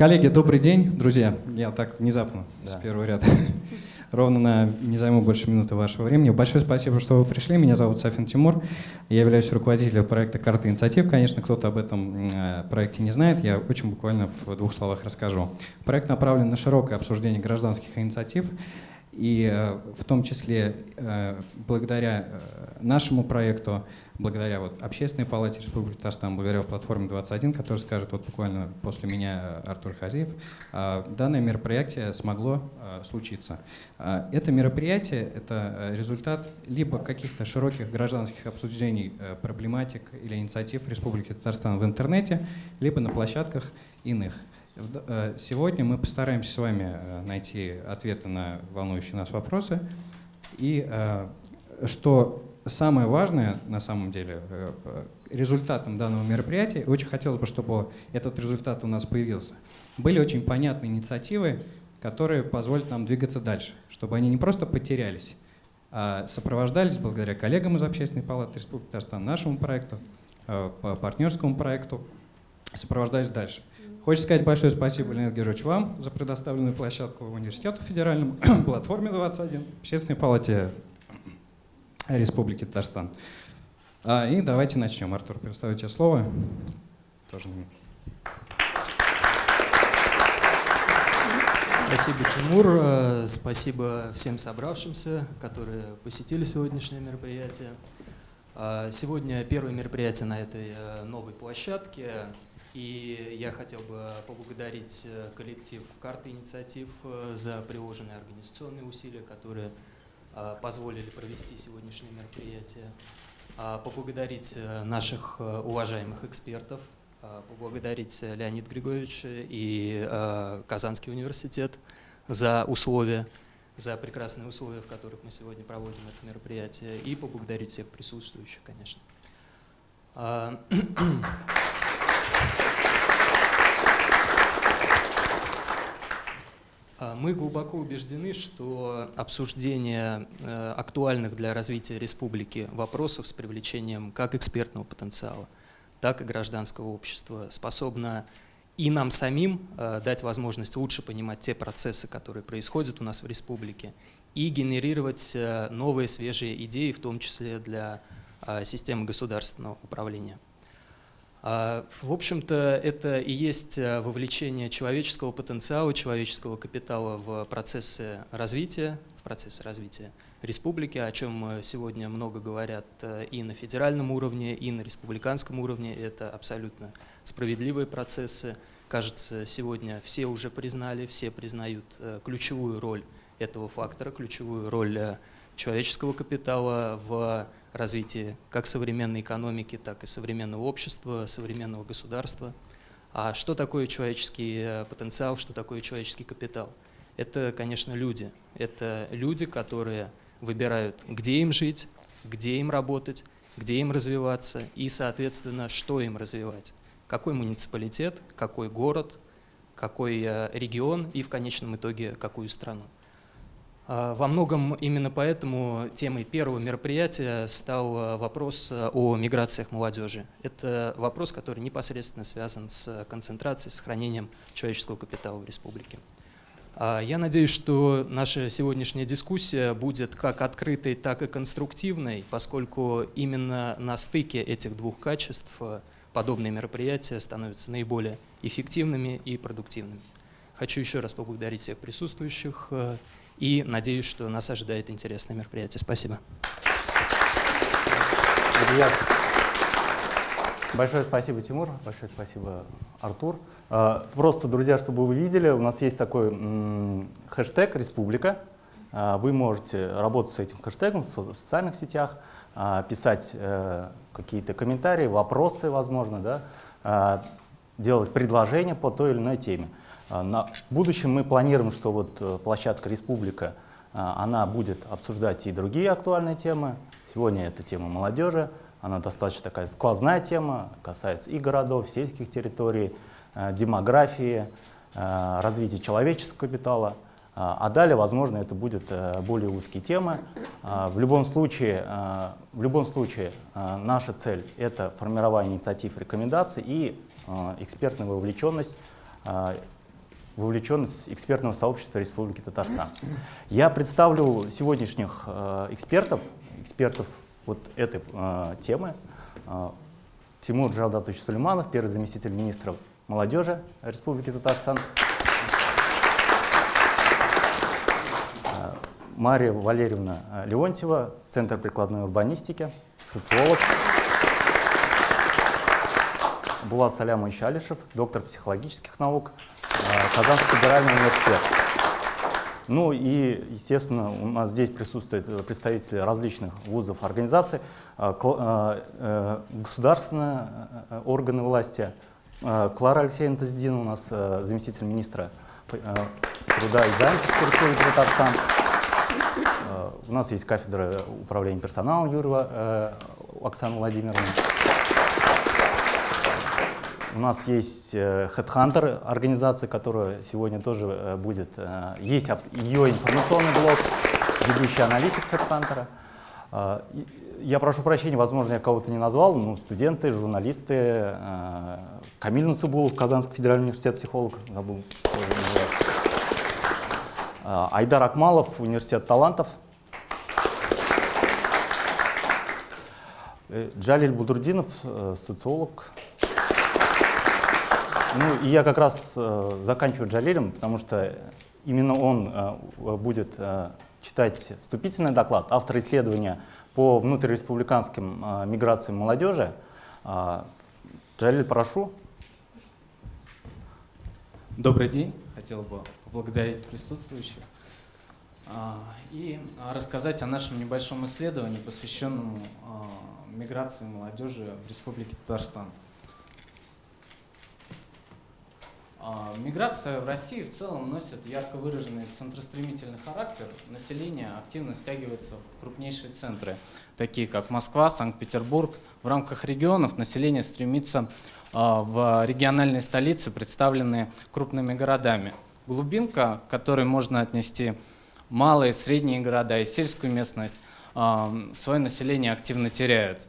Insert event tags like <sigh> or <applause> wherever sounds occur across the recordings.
Коллеги, добрый день, друзья. Я так внезапно, да. с первого ряда. <laughs> Ровно на не займу больше минуты вашего времени. Большое спасибо, что вы пришли. Меня зовут Сафин Тимур. Я являюсь руководителем проекта «Карта инициатив». Конечно, кто-то об этом э, проекте не знает. Я очень буквально в двух словах расскажу. Проект направлен на широкое обсуждение гражданских инициатив. И э, в том числе э, благодаря нашему проекту благодаря вот Общественной палате Республики Татарстан, благодаря платформе 21, которая скажет вот буквально после меня Артур Хазиев, а, данное мероприятие смогло а, случиться. Это мероприятие — это результат либо каких-то широких гражданских обсуждений проблематик или инициатив Республики Татарстан в интернете, либо на площадках иных. Сегодня мы постараемся с вами найти ответы на волнующие нас вопросы. И что самое важное, на самом деле, э, э, результатом данного мероприятия, очень хотелось бы, чтобы этот результат у нас появился, были очень понятные инициативы, которые позволят нам двигаться дальше, чтобы они не просто потерялись, а сопровождались благодаря коллегам из Общественной палаты Республики Татарстан, нашему проекту, э, по партнерскому проекту, сопровождались дальше. Хочется сказать большое спасибо, Леонид Георгиевич, вам за предоставленную площадку университету федеральному, <clears throat> платформе 21, Общественной палате Республики Татарстан. А, и давайте начнем. Артур, предоставлю тебе слово. Тоже Спасибо, Тимур. Э, спасибо всем собравшимся, которые посетили сегодняшнее мероприятие. А, сегодня первое мероприятие на этой э, новой площадке. И я хотел бы поблагодарить э, коллектив «Карты инициатив» за приложенные организационные усилия, которые Э, позволили провести сегодняшнее мероприятие, э, поблагодарить э, наших уважаемых экспертов, поблагодарить Леонида Григорьевича и Казанский университет за условия, за прекрасные условия, в которых мы сегодня проводим это мероприятие, и поблагодарить всех присутствующих, конечно. <clears throat> <clears throat> мы глубоко убеждены, что обсуждение э, актуальных для развития республики вопросов с привлечением как экспертного потенциала, так и гражданского общества способно и нам самим э, дать возможность лучше понимать те процессы, которые происходят у нас в республике, и генерировать э, новые свежие идеи, в том числе для системы государственного управления. А, в общем-то, это и есть э, вовлечение человеческого потенциала, человеческого капитала в процессы развития, в процессы развития республики, о чем сегодня много говорят э, и на федеральном уровне, и на республиканском уровне. Это абсолютно справедливые процессы. Кажется, сегодня все уже признали, все признают э, ключевую роль этого фактора, ключевую роль человеческого капитала в развитии как современной экономики, так и современного общества, современного государства. А что такое человеческий э, потенциал, что такое человеческий капитал? Это, конечно, люди. Это люди, которые выбирают, где им жить, где им работать, где им развиваться и, соответственно, что им развивать. Какой муниципалитет, какой город, какой э, регион и, в конечном итоге, какую страну. А, во многом именно поэтому темой первого мероприятия стал а, вопрос а, о миграциях молодежи. Это вопрос, который непосредственно связан с концентрацией, сохранением человеческого капитала в республике. Я надеюсь, что наша сегодняшняя дискуссия будет как открытой, так и конструктивной, поскольку именно на стыке этих двух качеств подобные мероприятия становятся наиболее эффективными и продуктивными. Хочу еще раз поблагодарить всех присутствующих и надеюсь, что нас ожидает интересное мероприятие. Спасибо. Большое спасибо, Тимур. Большое спасибо, Артур. А, просто, друзья, чтобы вы видели, у нас есть такой хэштег «Республика». А, вы можете работать с этим хэштегом в социальных сетях, а, писать э, какие-то комментарии, вопросы, возможно, да, делать предложения по той или иной теме. А, на будущем мы планируем, что вот э, площадка «Республика» а, она будет обсуждать и другие актуальные темы. Сегодня это тема молодежи, она достаточно такая сквозная тема, касается и городов, сельских территорий, э, демографии, э, развития человеческого капитала. А, а далее, возможно, это будут более узкие темы. В любом случае, в любом случае наша цель — это формирование инициатив, рекомендаций и экспертная вовлеченность вовлеченность экспертного сообщества Республики Татарстан. Я представлю сегодняшних э, экспертов, экспертов вот этой э, темы. Э, Тимур Джавдатович Сулейманов, первый заместитель министра молодежи Республики Татарстан. Мария Валерьевна Леонтьева, Центр прикладной урбанистики, социолог. Булат Салямович Алишев, доктор психологических наук, э, Казанский федеральный университет. Ну и, естественно, у нас здесь присутствуют э, представители различных вузов, организаций, э, государственные органы власти. Клара Алексеевна Таздина у нас заместитель министра труда и занятости Республики Татарстан. У нас есть кафедра управления персоналом Юрьева Оксана Владимировна. У нас есть э, Headhunter, организация, которая сегодня тоже э, будет. Э, есть ее информационный блог, ведущий аналитик Headhunter. Я прошу прощения, возможно, я кого-то не назвал, ну, студенты, журналисты, Камиль Насыбулов, Казанский федеральный университет, психолог, забыл, Айдар Акмалов, университет талантов. Джалиль Будурдинов, социолог, ну, и я как раз э, заканчиваю Джалилем, потому что именно он э, будет э, читать вступительный доклад, автор исследования по внутриреспубликанским э, миграциям молодежи. Э, Джалиль, прошу. Добрый день. Хотел бы поблагодарить присутствующих э, и рассказать о нашем небольшом исследовании, посвященному э, миграции молодежи в Республике Татарстан. А, миграция в России в целом носит ярко выраженный центростремительный характер. Население активно стягивается в крупнейшие центры, такие как Москва, Санкт-Петербург. В рамках регионов население стремится а, в региональные столицы, представленные крупными городами. Глубинка, к которой можно отнести малые, средние города и сельскую местность, а, свое население активно теряют.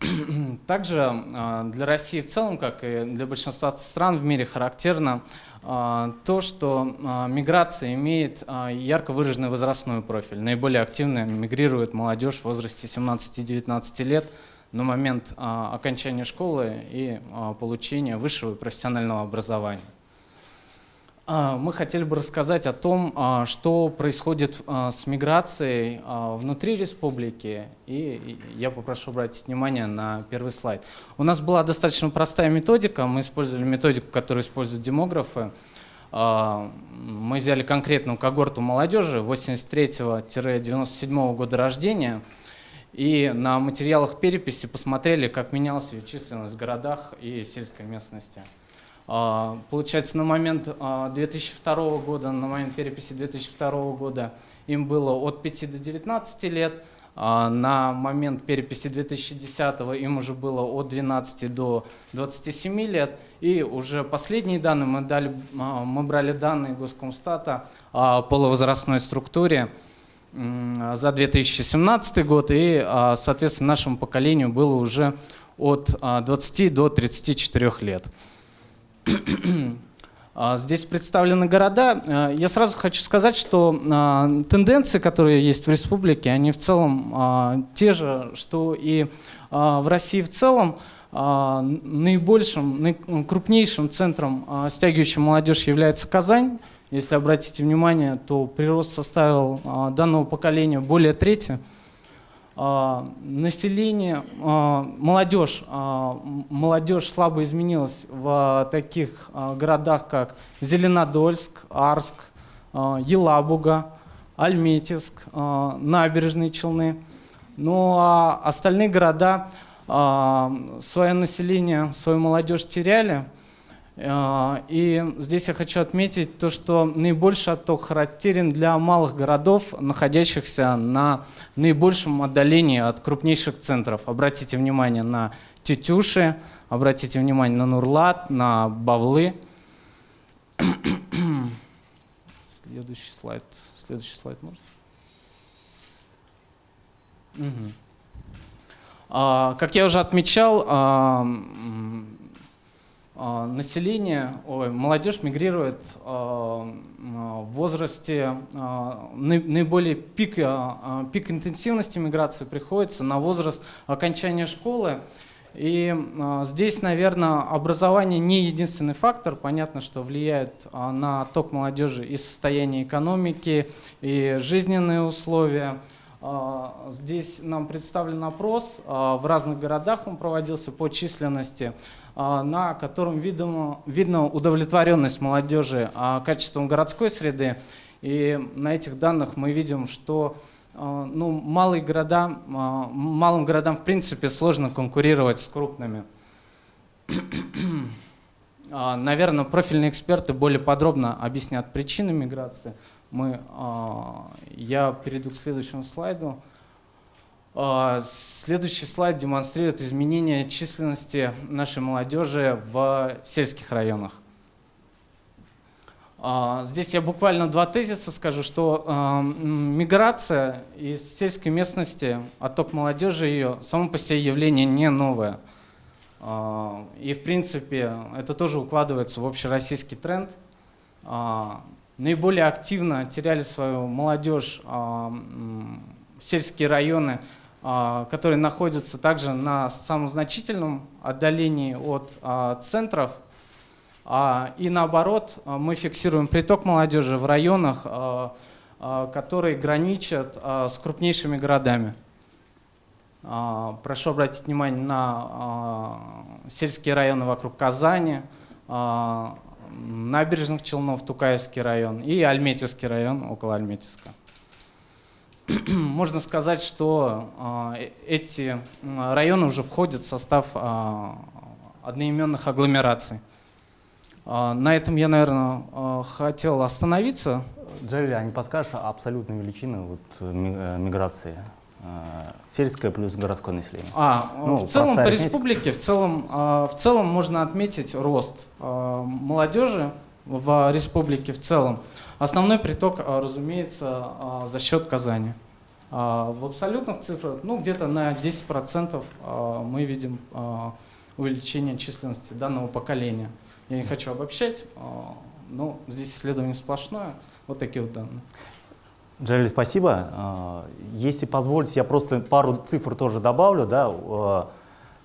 <clears throat> Также а, для России в целом, как и для большинства стран в мире, характерно а, то, что а, миграция имеет ярко выраженный возрастной профиль. Наиболее активно мигрирует молодежь в возрасте 17-19 лет на момент окончания школы и получения высшего профессионального образования. А, мы хотели бы рассказать о том, а, что происходит а, с миграцией внутри республики. И я попрошу обратить внимание на первый слайд. У нас была достаточно простая методика. Мы использовали методику, которую используют демографы. Мы взяли конкретную когорту молодежи 83-97 года рождения. И на материалах переписи посмотрели, как менялась ее численность в городах и сельской местности. А, получается, на момент 2002 а, года, на момент переписи 2002 года им было от 5 до 19 лет, а на момент переписи 2010 им уже было от 12 до 27 лет. И уже последние данные мы, дали, мы брали данные Госкомстата о полувозрастной структуре за 2017 год, и, соответственно, нашему поколению было уже от 20 до 34 лет. А, здесь представлены города. А, я сразу хочу сказать, что а, тенденции, которые есть в республике, они в целом те же, что и в России в целом. Наибольшим, крупнейшим центром, стягивающим молодежь, является Казань. Если обратите внимание, то прирост составил данного поколения более трети. А, население, а, молодежь, а, молодежь слабо изменилась в таких городах, как Зеленодольск, Арск, Елабуга, Альметьевск, Набережные Челны. Ну а остальные города свое население, свою молодежь теряли – и здесь я хочу отметить то, что наибольший отток характерен для малых городов, находящихся на наибольшем отдалении от крупнейших центров. Обратите внимание на Тетюши, обратите внимание на Нурлат, на Бавлы. <coughs> Следующий слайд. Следующий слайд можно? Угу. А, как я уже отмечал, а, население, ой, молодежь мигрирует э, в возрасте, наиболее пик, пик интенсивности миграции приходится на возраст окончания школы. И здесь, наверное, образование не единственный фактор. Понятно, что влияет на ток молодежи и состояние экономики, и жизненные условия. Здесь нам представлен опрос, в разных городах он проводился по численности. А, на котором видно, видно удовлетворенность молодежи а, качеством городской среды. И на этих данных мы видим, что а, ну, малые города, малым городам в принципе сложно конкурировать с крупными. <clears throat> Наверное, профильные эксперты более подробно объяснят причины миграции. Мы, я перейду к следующему слайду. А, следующий слайд демонстрирует изменение численности нашей молодежи в сельских районах. А, здесь я буквально два тезиса скажу, что а, миграция из сельской местности, отток молодежи ее, само по себе явление не новое. И в принципе это тоже укладывается в общероссийский тренд. Наиболее активно теряли свою молодежь сельские районы которые находятся также на самом значительном отдалении от а, центров. А, и наоборот, мы фиксируем приток молодежи в районах, которые граничат с крупнейшими городами. Прошу обратить внимание на сельские районы вокруг Казани, набережных Челнов, Тукаевский район и Альметьевский район около Альметьевска. <clears throat> можно сказать, что а, э, эти районы уже входят в состав а, одноименных агломераций. А, на этом я, наверное, хотел остановиться. Джерри, а не подскажешь абсолютную величину вот, э, миграции? Сельское плюс городское население. А, ну, в целом по республике, в целом, в целом можно отметить рост молодежи в республике в целом. Основной приток, а, разумеется, а, за счет Казани. А, в абсолютных цифрах, ну, где-то на 10% мы видим увеличение численности данного поколения. Я не хочу обобщать, но здесь исследование сплошное. Вот такие вот данные. Джалиль, спасибо. Если позволите, я просто пару цифр тоже добавлю. Да.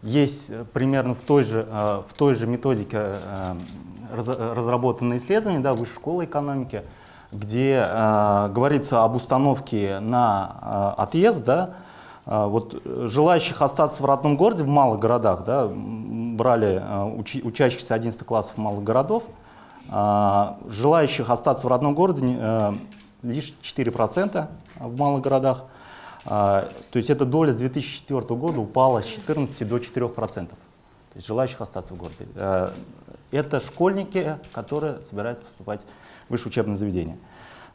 Есть примерно в той же, в той же методике разработанное исследование да, Высшей школы экономики, где э, говорится об установке на э, отъезд, да, э, вот желающих остаться в родном городе в малых городах, да, брали э, учи, учащихся 11 классов малых городов, э, желающих остаться в родном городе э, лишь 4% в малых городах, э, то есть эта доля с 2004 года упала с 14 до 4%. То есть желающих остаться в городе. Э, это школьники, которые собираются поступать высшее учебное заведение.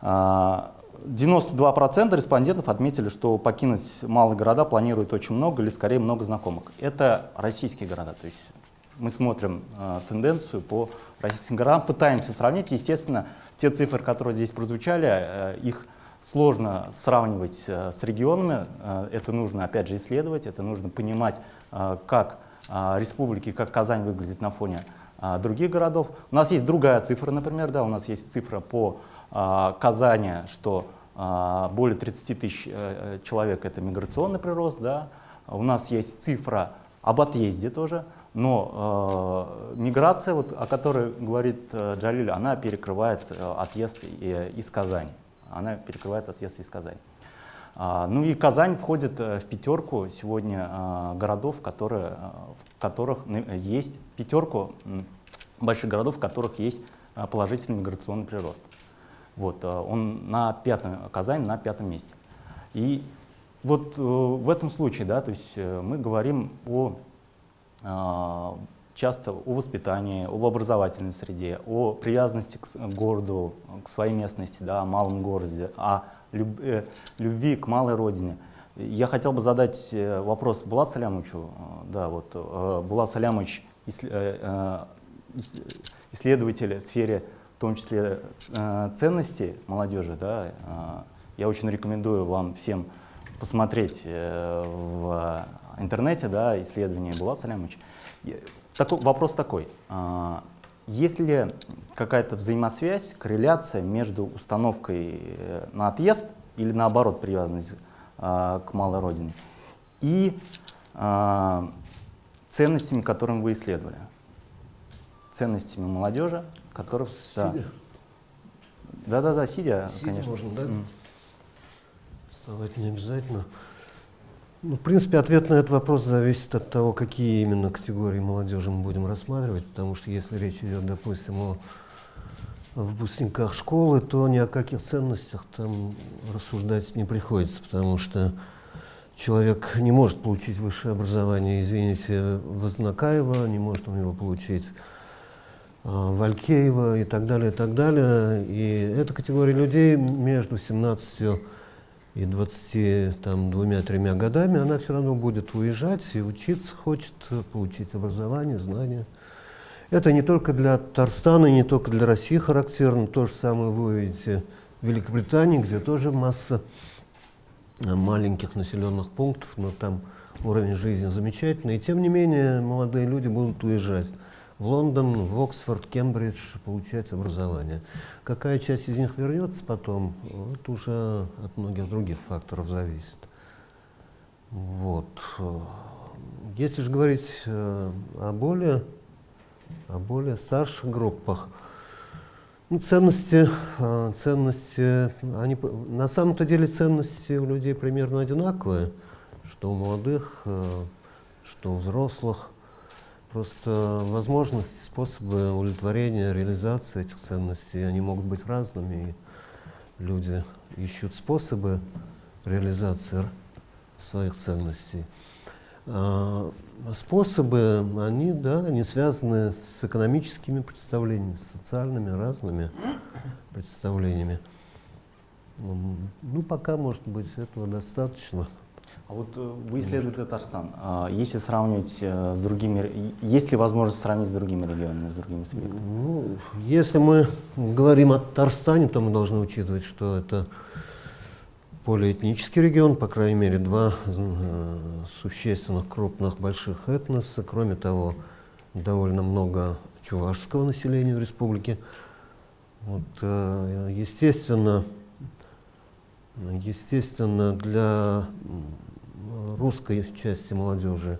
92% а, респондентов отметили, что покинуть малые города планируют очень много или скорее много знакомых. Это российские города, то есть мы смотрим э, тенденцию по российским городам, пытаемся сравнить. Естественно, те цифры, которые здесь прозвучали, э, их сложно сравнивать э, с регионами. Э, это нужно, опять же, исследовать, это нужно понимать, э, как э, республики, как Казань выглядит на фоне э, других городов. У нас есть другая цифра, например, да, у нас есть цифра по а, Казани, что а, более 30 тысяч э, э, человек – это миграционный прирост. Да? У нас есть цифра об отъезде тоже, но э, миграция, вот, о которой говорит Джалиль, она перекрывает отъезд из Казани. Она перекрывает отъезд из Казани. А, ну и Казань входит в пятерку сегодня городов, которые, в которых есть пятерку больших городов, в которых есть положительный миграционный прирост. Вот, э, он на пятом, Казань на пятом месте. И вот э, в этом случае, да, то есть э, мы говорим о, часто о воспитании, об образовательной среде, о привязанности к городу, к своей местности, да, о малом городе, о любви к малой родине. Я хотел бы задать вопрос Булат Салямовичу. Да, вот, Булат Салямович, исследователь в сфере в том числе э, ценности молодежи, да, э, я очень рекомендую вам всем посмотреть э, в интернете, да, исследование Булат Салямович. Такой, вопрос такой. Есть ли какая-то взаимосвязь, корреляция между установкой э, на отъезд или наоборот привязанность а, к малой родине и а, ценностями, которым вы исследовали? Ценностями молодежи, которых... Сидя? Да-да-да, сидя, сидя конечно. можно, да? Mm. Вставать не обязательно. Ну, в принципе, ответ на этот вопрос зависит от того, какие именно категории молодежи мы будем рассматривать, потому что если речь идет, допустим, о выпускниках школы, то ни о каких ценностях там рассуждать не приходится, потому что человек не может получить высшее образование, извините, Вознакаева, не может у него получить а, Валькеева и так далее, и так далее. И эта категория людей между 17 и 22-3 годами, она все равно будет уезжать и учиться хочет, получить образование, знания. Это не только для Татарстана, не только для России характерно. То же самое вы увидите в Великобритании, где тоже масса маленьких населенных пунктов, но там уровень жизни замечательный. И тем не менее молодые люди будут уезжать в Лондон, в Оксфорд, Кембридж получать образование. Какая часть из них вернется потом, это уже от многих других факторов зависит. Вот. Если же говорить э, о более, о более старших группах, ну, ценности, э, ценности, они, на самом-то деле ценности у людей примерно одинаковые, что у молодых, э, что у взрослых. Просто возможности, способы удовлетворения, реализации этих ценностей, они могут быть разными. И люди ищут способы реализации своих ценностей. А способы, они, да, они связаны с экономическими представлениями, с социальными разными представлениями. Ну, пока, может быть, этого достаточно. А вот э, вы исследуете Татарстан. А если сравнивать э, с другими, есть ли возможность сравнить с другими регионами, с другими субъектами? Ну, если мы говорим о Татарстане, то мы должны учитывать, что это полиэтнический регион, по крайней мере, два э, существенных, крупных, больших этноса. Кроме того, довольно много чувашского населения в республике. Вот, естественно, естественно, для русской части молодежи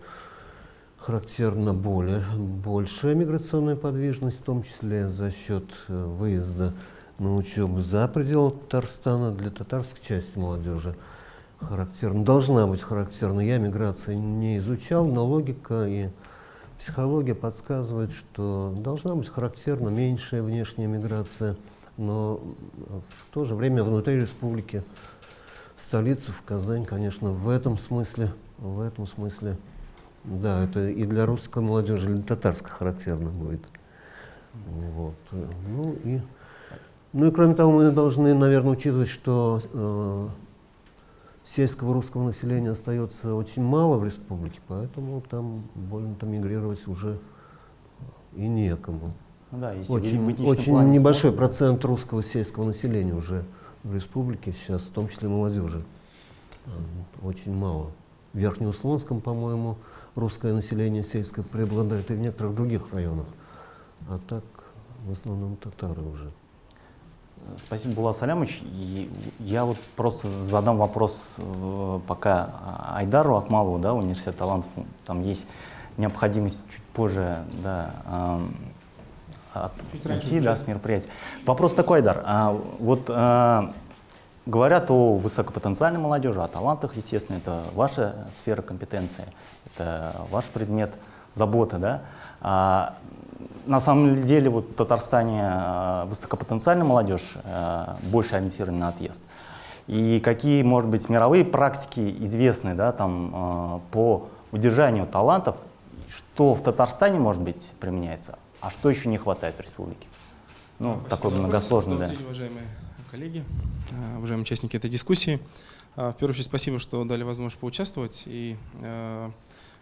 характерна более, большая миграционная подвижность, в том числе за счет э, выезда на учебу за пределы Татарстана. Для татарской части молодежи характерна, должна быть характерна. Я миграции не изучал, но логика и психология подсказывает, что должна быть характерна меньшая внешняя миграция, но в то же время внутри республики столицу, в Казань, конечно, в этом смысле, в этом смысле, да, это и для русской молодежи, и для татарской характерно будет. Вот. Ну и, ну и кроме того, мы должны, наверное, учитывать, что э, сельского русского населения остается очень мало в республике, поэтому там больно-то мигрировать уже и некому. Ну да, очень очень небольшой смотрим. процент русского сельского населения уже в республике сейчас, в том числе молодежи, очень мало. В Верхнеуслонском, по-моему, русское население сельское преобладает и в некоторых других районах. А так в основном татары уже. Спасибо, Булат Салямович. Я вот просто задам вопрос э, пока Айдару Акмалову, да, университет талантов. Там есть необходимость чуть позже да, идти да, с мероприятия. Вопрос такой, Дар. А, вот а, говорят о высокопотенциальной молодежи, о талантах, естественно, это ваша сфера компетенции, это ваш предмет заботы, да? А, на самом деле вот в Татарстане а, высокопотенциальная молодежь а, больше ориентирована на отъезд. И какие, может быть, мировые практики известны да, там, а, по удержанию талантов, что в Татарстане, может быть, применяется, а что еще не хватает в республике? Ну, Спасибо такой многосложный, да. День, уважаемые коллеги, а, уважаемые участники этой дискуссии. А, в первую очередь, спасибо, что дали возможность поучаствовать. И э,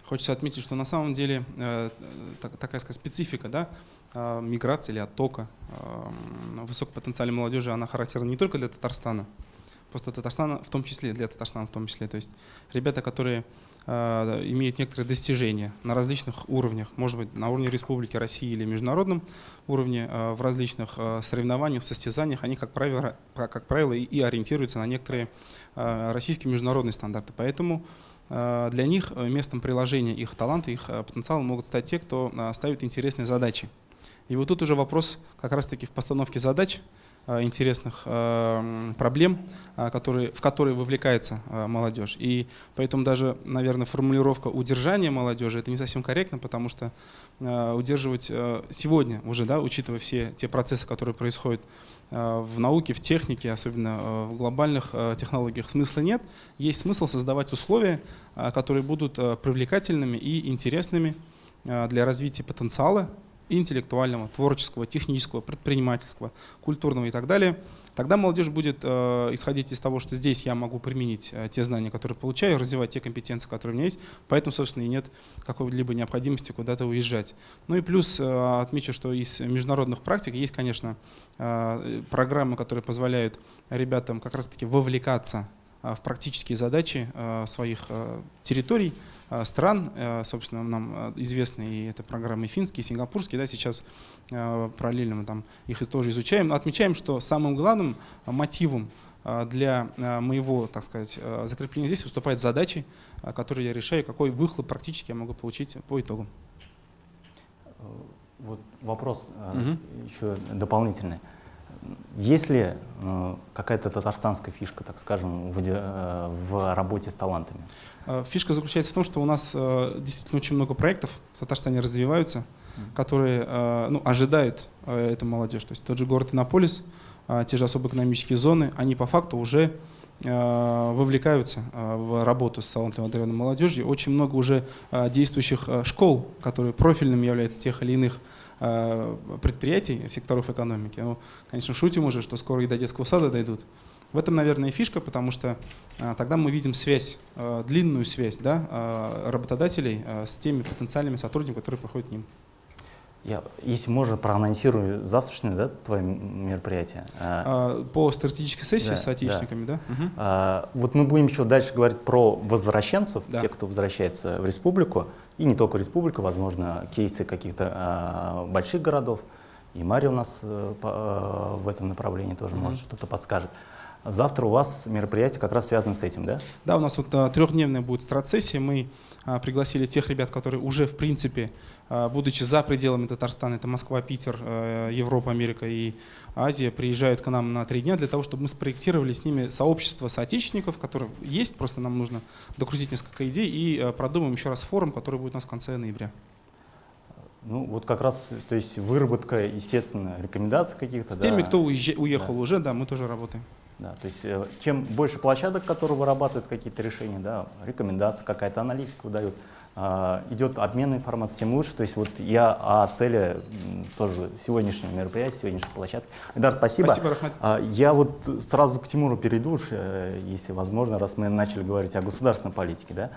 хочется отметить, что на самом деле э, так, такая сказать, специфика да, э, миграции или оттока э, высокопотенциальной молодежи, она характерна не только для Татарстана, просто Татарстана в том числе, для Татарстана в том числе. То есть ребята, которые э, имеют некоторые достижения на различных уровнях, может быть, на уровне Республики России или международном уровне, э, в различных э, соревнованиях, состязаниях, они, как правило, как правило и, ориентируются на некоторые э, российские международные стандарты. Поэтому э, для них э, местом приложения их таланта, их э, потенциала могут стать те, кто э, ставит интересные задачи. И вот тут уже вопрос как раз-таки в постановке задач, Э, интересных э, проблем, э, которые, в которые вовлекается молодежь. И поэтому даже, наверное, формулировка удержания молодежи это не совсем корректно, потому что удерживать сегодня уже, да, учитывая все те процессы, которые происходят в науке, в технике, особенно в глобальных технологиях, смысла нет. Есть смысл создавать условия, которые будут привлекательными и интересными для развития потенциала интеллектуального, творческого, технического, предпринимательского, культурного и так далее, тогда молодежь будет э, исходить из того, что здесь я могу применить э, те знания, которые получаю, развивать те компетенции, которые у меня есть, поэтому, собственно, и нет какой-либо необходимости куда-то уезжать. Ну и плюс э, отмечу, что из международных практик есть, конечно, программы, которые позволяют ребятам как раз-таки вовлекаться в практические задачи своих территорий, стран, э, собственно, нам э, известны и это программы финские, сингапурские, да, сейчас параллельно мы там их тоже изучаем. Отмечаем, что самым главным мотивом для моего, так сказать, закрепления здесь выступают задачи, которые я решаю, какой выхлоп практически я могу получить по итогам. Вот вопрос угу. еще дополнительный. Есть ли э, какая-то татарстанская фишка, так скажем, в, э, в работе с талантами? Э, фишка заключается в том, что у нас действительно очень много проектов в Татарстане развиваются, которые ну, ожидают эту молодежь. То есть тот же город Иннополис, те же особо экономические зоны, они по факту уже вовлекаются э, в работу с талантливой одаренной молодежью. Очень много уже действующих школ, которые профильными являются тех или иных Э, предприятий, секторов экономики. Ну, конечно, шутим уже, что скоро и до детского сада дойдут. В этом, наверное, и фишка, потому что тогда мы видим связь, длинную связь да, работодателей с теми потенциальными сотрудниками, которые проходят к ним. Я, если можно, проанонсирую завтрашнее да, твое мероприятие. А, по стратегической сессии да, с соотечественниками, да? да? Угу. А, вот мы будем еще дальше говорить про возвращенцев, да. тех, кто возвращается в республику, и не только республика, возможно, кейсы каких-то а, больших городов. И Мария у нас а, а, в этом направлении тоже угу. может что-то подскажет. Завтра у вас мероприятие как раз связано с этим, да? Да, у нас вот а, трехдневная будет стратсессия. Мы а, пригласили тех ребят, которые уже, в принципе, а, будучи за пределами Татарстана, это Москва, Питер, а, Европа, Америка и Азия, приезжают к нам на три дня для того, чтобы мы спроектировали с ними сообщество соотечественников, которые есть, просто нам нужно докрутить несколько идей и а, продумаем еще раз форум, который будет у нас в конце ноября. Ну, вот как раз, то есть выработка, естественно, рекомендаций каких-то. С да. теми, кто уехал да. уже, да, мы тоже работаем. Да, то есть э, чем больше площадок, которые вырабатывают какие-то решения, да, рекомендации, какая-то аналитика выдают, э, идет обмен информацией, тем лучше. То есть вот я о цели тоже сегодняшнего мероприятия, сегодняшней площадки. Идар, спасибо. Спасибо, Рахмат. А, я вот сразу к Тимуру перейду, э, если возможно, раз мы начали говорить о государственной политике. Да?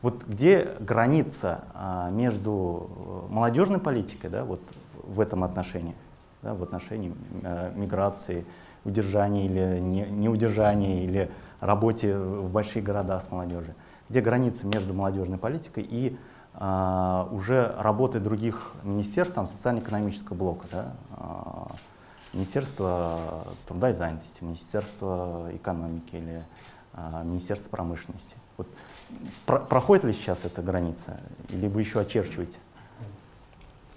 Вот где граница а, между э, молодежной политикой да, вот в этом отношении, да, в отношении миграции, удержании или не, неудержании, или работе в большие города с молодежью? Где граница между молодежной политикой и а, уже работой других министерств, там, социально-экономического блока, да? а, Министерство труда и занятости, Министерство экономики или а, Министерство промышленности. Вот, про проходит ли сейчас эта граница, или вы еще очерчиваете?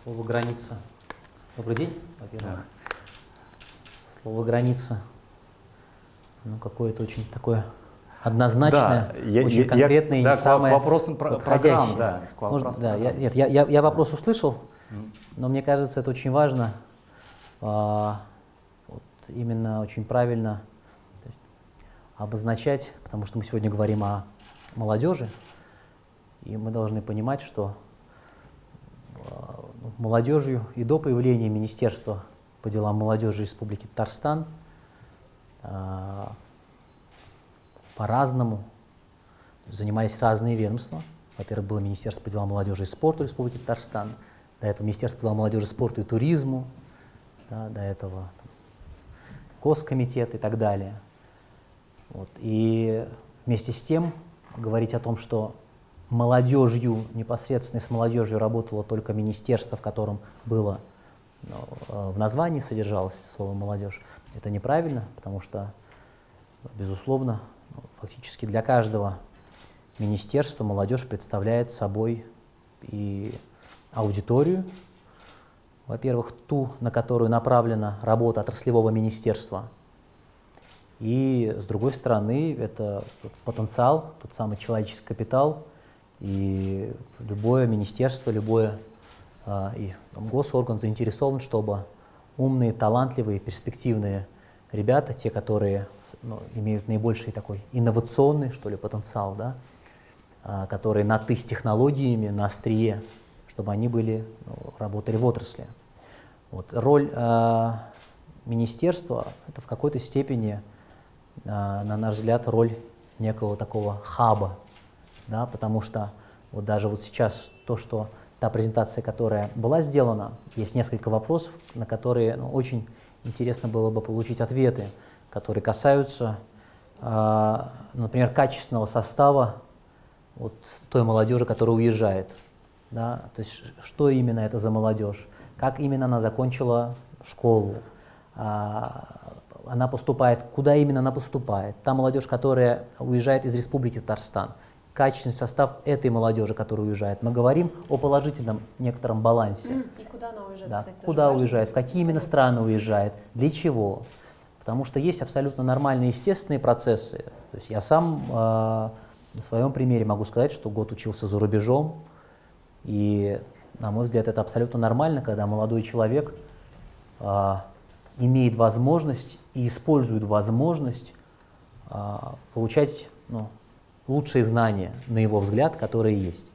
Слово «граница». Добрый день, во-первых. Слово «граница», ну, какое-то очень такое однозначное, да, очень я, конкретное я, и да, самое к вопросам программ, да, Может, да, я, нет, я, я, я вопрос услышал, но мне кажется, это очень важно, а, вот именно очень правильно обозначать, потому что мы сегодня говорим о молодежи, и мы должны понимать, что а, ну, молодежью и до появления Министерства по делам молодежи Республики Татарстан а, по-разному занимались разные ведомства. Во-первых, было Министерство по делам молодежи и спорта Республики Татарстан, до этого Министерство по делам молодежи, спорта и туризму, да, до этого там, Госкомитет и так далее. Вот. И вместе с тем говорить о том, что молодежью, непосредственно с молодежью работало только министерство, в котором было э, в названии содержалось слово «молодежь». Это неправильно, потому что, безусловно, ну, фактически для каждого министерства молодежь представляет собой и аудиторию, во-первых, ту, на которую направлена работа отраслевого министерства, и, с другой стороны, это потенциал, тот самый человеческий капитал, и любое министерство, любое и там, госорган заинтересован, чтобы умные, талантливые, перспективные ребята, те, которые ну, имеют наибольший такой инновационный, что ли, потенциал, да, а, которые на «ты» с технологиями, на острие, чтобы они были, ну, работали в отрасли. Вот. Роль э, министерства – это в какой-то степени, э, на наш взгляд, роль некого такого хаба, да, потому что вот даже вот сейчас то, что та презентация, которая была сделана, есть несколько вопросов, на которые ну, очень интересно было бы получить ответы, которые касаются, э, например, качественного состава вот той молодежи, которая уезжает. Да? То есть что именно это за молодежь, как именно она закончила школу, а, она поступает, куда именно она поступает. Та молодежь, которая уезжает из Республики Татарстан, качественный состав этой молодежи, которая уезжает. Мы говорим о положительном некотором балансе. И куда она уезжает, да. кстати, Куда уезжает, в какие именно страны уезжает, для чего. Потому что есть абсолютно нормальные естественные процессы. То есть я сам э, на своем примере могу сказать, что год учился за рубежом, и, на мой взгляд, это абсолютно нормально, когда молодой человек э, имеет возможность и использует возможность э, получать ну, лучшие знания, на его взгляд, которые есть.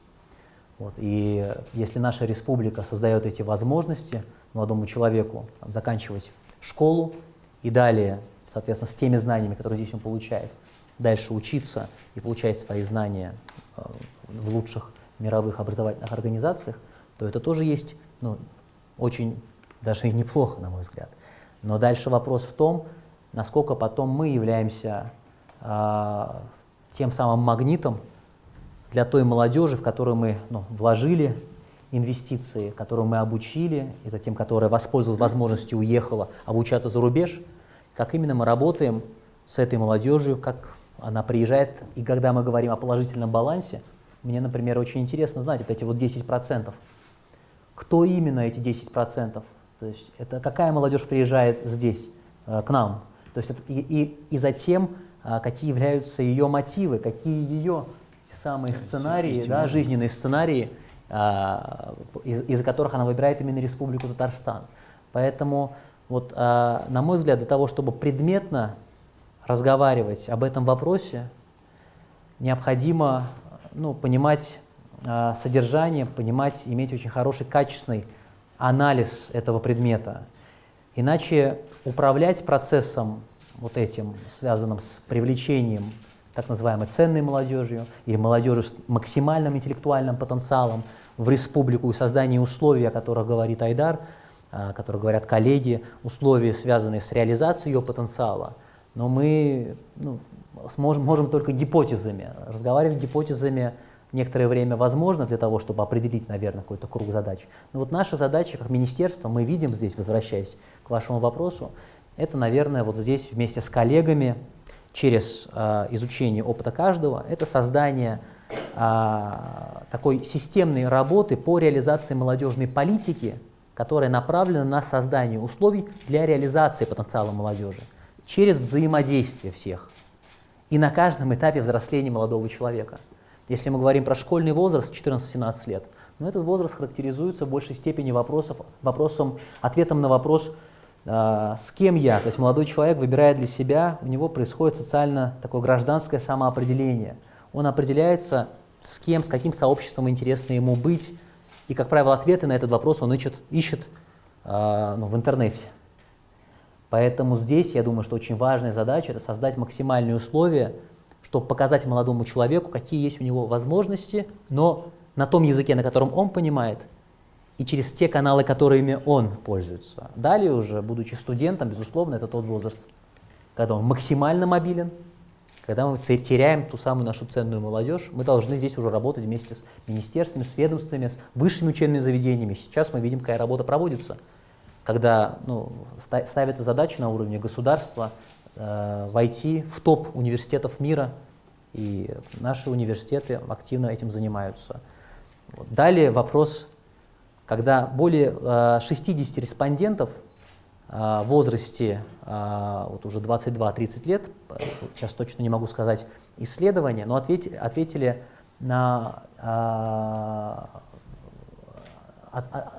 Вот. И если наша республика создает эти возможности молодому человеку там, заканчивать школу и далее, соответственно, с теми знаниями, которые здесь он получает, дальше учиться и получать свои знания э, в лучших мировых образовательных организациях, то это тоже есть ну, очень даже и неплохо, на мой взгляд. Но дальше вопрос в том, насколько потом мы являемся э, тем самым магнитом для той молодежи, в которую мы ну, вложили инвестиции, которую мы обучили, и затем которая воспользовалась возможностью, уехала обучаться за рубеж, как именно мы работаем с этой молодежью, как она приезжает, и когда мы говорим о положительном балансе, мне, например, очень интересно знать вот эти вот 10%. Кто именно эти 10%? То есть это какая молодежь приезжает здесь, э, к нам? То есть это, и, и, и затем какие являются ее мотивы, какие ее самые сценарии, да, жизненные сценарии, а, из, из которых она выбирает именно Республику Татарстан. Поэтому, вот, а, на мой взгляд, для того, чтобы предметно разговаривать об этом вопросе, необходимо ну, понимать содержание, понимать, иметь очень хороший, качественный анализ этого предмета. Иначе управлять процессом вот этим, связанным с привлечением так называемой ценной молодежью или молодежи с максимальным интеллектуальным потенциалом в республику и создание условий, о которых говорит Айдар, о которых говорят коллеги, условия, связанные с реализацией ее потенциала. Но мы ну, сможем, можем только гипотезами. Разговаривать гипотезами некоторое время возможно для того, чтобы определить, наверное, какой-то круг задач. Но вот наша задача как министерство, мы видим здесь, возвращаясь к вашему вопросу, это, наверное, вот здесь вместе с коллегами через э, изучение опыта каждого, это создание э, такой системной работы по реализации молодежной политики, которая направлена на создание условий для реализации потенциала молодежи через взаимодействие всех и на каждом этапе взросления молодого человека. Если мы говорим про школьный возраст 14-17 лет, но этот возраст характеризуется в большей степени вопросов, вопросом, ответом на вопрос, с кем я, то есть молодой человек выбирает для себя, у него происходит социально такое гражданское самоопределение. Он определяется, с кем, с каким сообществом интересно ему быть, и, как правило, ответы на этот вопрос он ищет, ищет э, ну, в интернете. Поэтому здесь, я думаю, что очень важная задача – это создать максимальные условия, чтобы показать молодому человеку, какие есть у него возможности, но на том языке, на котором он понимает – и через те каналы, которыми он пользуется. Далее уже, будучи студентом, безусловно, это тот возраст, когда он максимально мобилен, Когда мы теряем ту самую нашу ценную молодежь, мы должны здесь уже работать вместе с министерствами, с ведомствами, с высшими учебными заведениями. Сейчас мы видим, какая работа проводится, когда ну, ставится задача на уровне государства э, войти в топ университетов мира, и наши университеты активно этим занимаются. Далее вопрос, когда более э, 60 респондентов э, в возрасте э, вот уже 22-30 лет, сейчас точно не могу сказать исследования, но ответь, ответили на,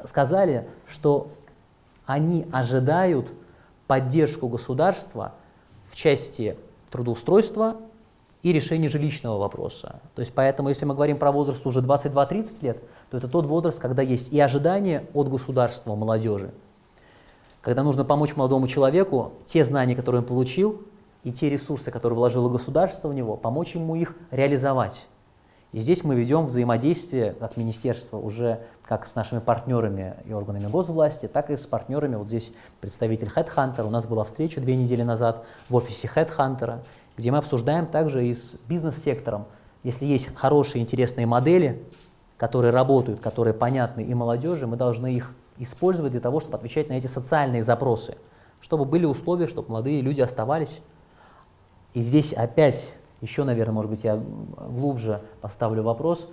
сказали, что они ожидают поддержку государства в части трудоустройства и решения жилищного вопроса. То есть поэтому, если мы говорим про возраст уже 22-30 лет, то это тот возраст, когда есть и ожидания от государства молодежи, когда нужно помочь молодому человеку, те знания, которые он получил, и те ресурсы, которые вложило государство в него, помочь ему их реализовать. И здесь мы ведем взаимодействие как министерство уже как с нашими партнерами и органами госвласти, так и с партнерами. Вот здесь представитель HeadHunter. У нас была встреча две недели назад в офисе HeadHunter где мы обсуждаем также и с бизнес-сектором, если есть хорошие, интересные модели, которые работают, которые понятны и молодежи, мы должны их использовать для того, чтобы отвечать на эти социальные запросы, чтобы были условия, чтобы молодые люди оставались. И здесь опять, еще, наверное, может быть, я глубже поставлю вопрос,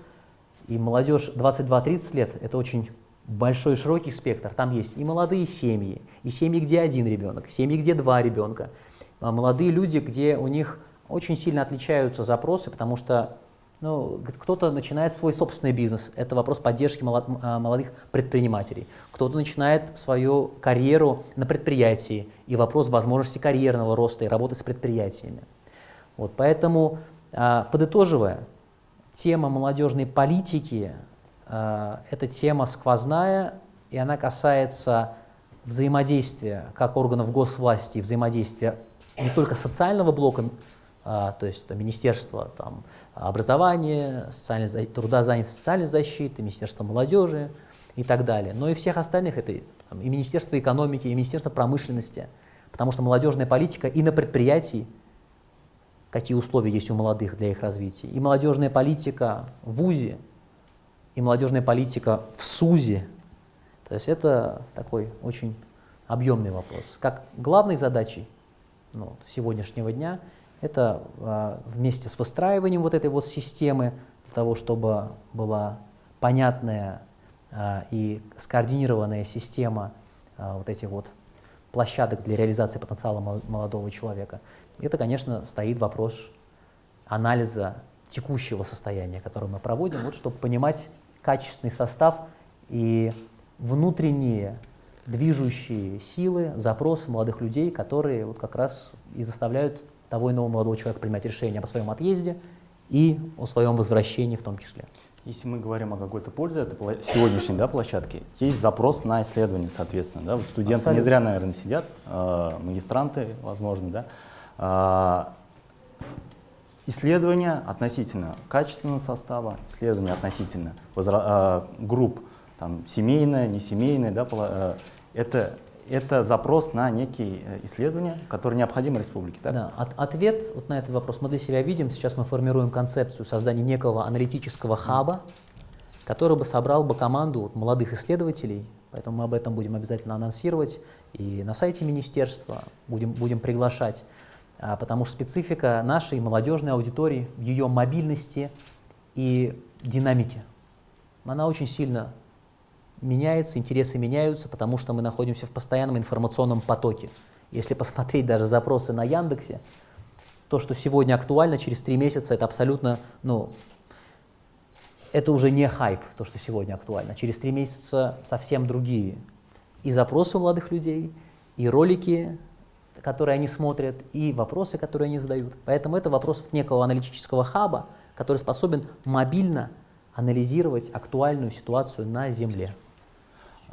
и молодежь 22-30 лет – это очень большой широкий спектр. Там есть и молодые семьи, и семьи, где один ребенок, семьи, где два ребенка, а, молодые люди, где у них очень сильно отличаются запросы, потому что ну, кто-то начинает свой собственный бизнес, это вопрос поддержки а, молодых предпринимателей. Кто-то начинает свою карьеру на предприятии, и вопрос возможности карьерного роста и работы с предприятиями. Вот, поэтому, а, подытоживая, тема молодежной политики – это тема сквозная, и она касается взаимодействия как органов госвласти, взаимодействия не только социального блока, а, то есть это Министерство там, образования, социальной, труда, занятости, социальной защиты, Министерство молодежи и так далее, но и всех остальных, это и Министерство экономики, и Министерство промышленности, потому что молодежная политика и на предприятии, какие условия есть у молодых для их развития, и молодежная политика в ВУЗе, и молодежная политика в СУЗе, то есть это такой очень объемный вопрос. Как главной задачей ну, сегодняшнего дня, это а, вместе с выстраиванием вот этой вот системы, для того, чтобы была понятная а, и скоординированная система а, вот этих вот площадок для реализации потенциала молодого человека, это, конечно, стоит вопрос анализа текущего состояния, которое мы проводим, вот, чтобы понимать качественный состав и внутренние движущие силы, запросы молодых людей, которые вот как раз и заставляют того иного молодого человека принимать решение о своем отъезде и о своем возвращении в том числе. Если мы говорим о какой-то пользе этой сегодняшней да, площадки, есть запрос на исследование, соответственно. Да? Вот студенты Абсолютно. не зря, наверное, сидят, э, магистранты, возможно. Да? Э, исследования относительно качественного состава, исследования относительно возра э, групп там, семейное, несемейное, да, э, это, это запрос на некие э, исследования, которые необходимы республике. Так? Да, от, ответ вот на этот вопрос мы для себя видим. Сейчас мы формируем концепцию создания некого аналитического хаба, который бы собрал бы команду вот, молодых исследователей, поэтому мы об этом будем обязательно анонсировать и на сайте министерства будем, будем приглашать, а, потому что специфика нашей молодежной аудитории в ее мобильности и динамике, она очень сильно меняется, интересы меняются, потому что мы находимся в постоянном информационном потоке. Если посмотреть даже запросы на Яндексе, то, что сегодня актуально, через три месяца, это абсолютно, ну, это уже не хайп, то, что сегодня актуально. Через три месяца совсем другие и запросы у молодых людей, и ролики, которые они смотрят, и вопросы, которые они задают. Поэтому это вопрос некого аналитического хаба, который способен мобильно анализировать актуальную ситуацию на Земле.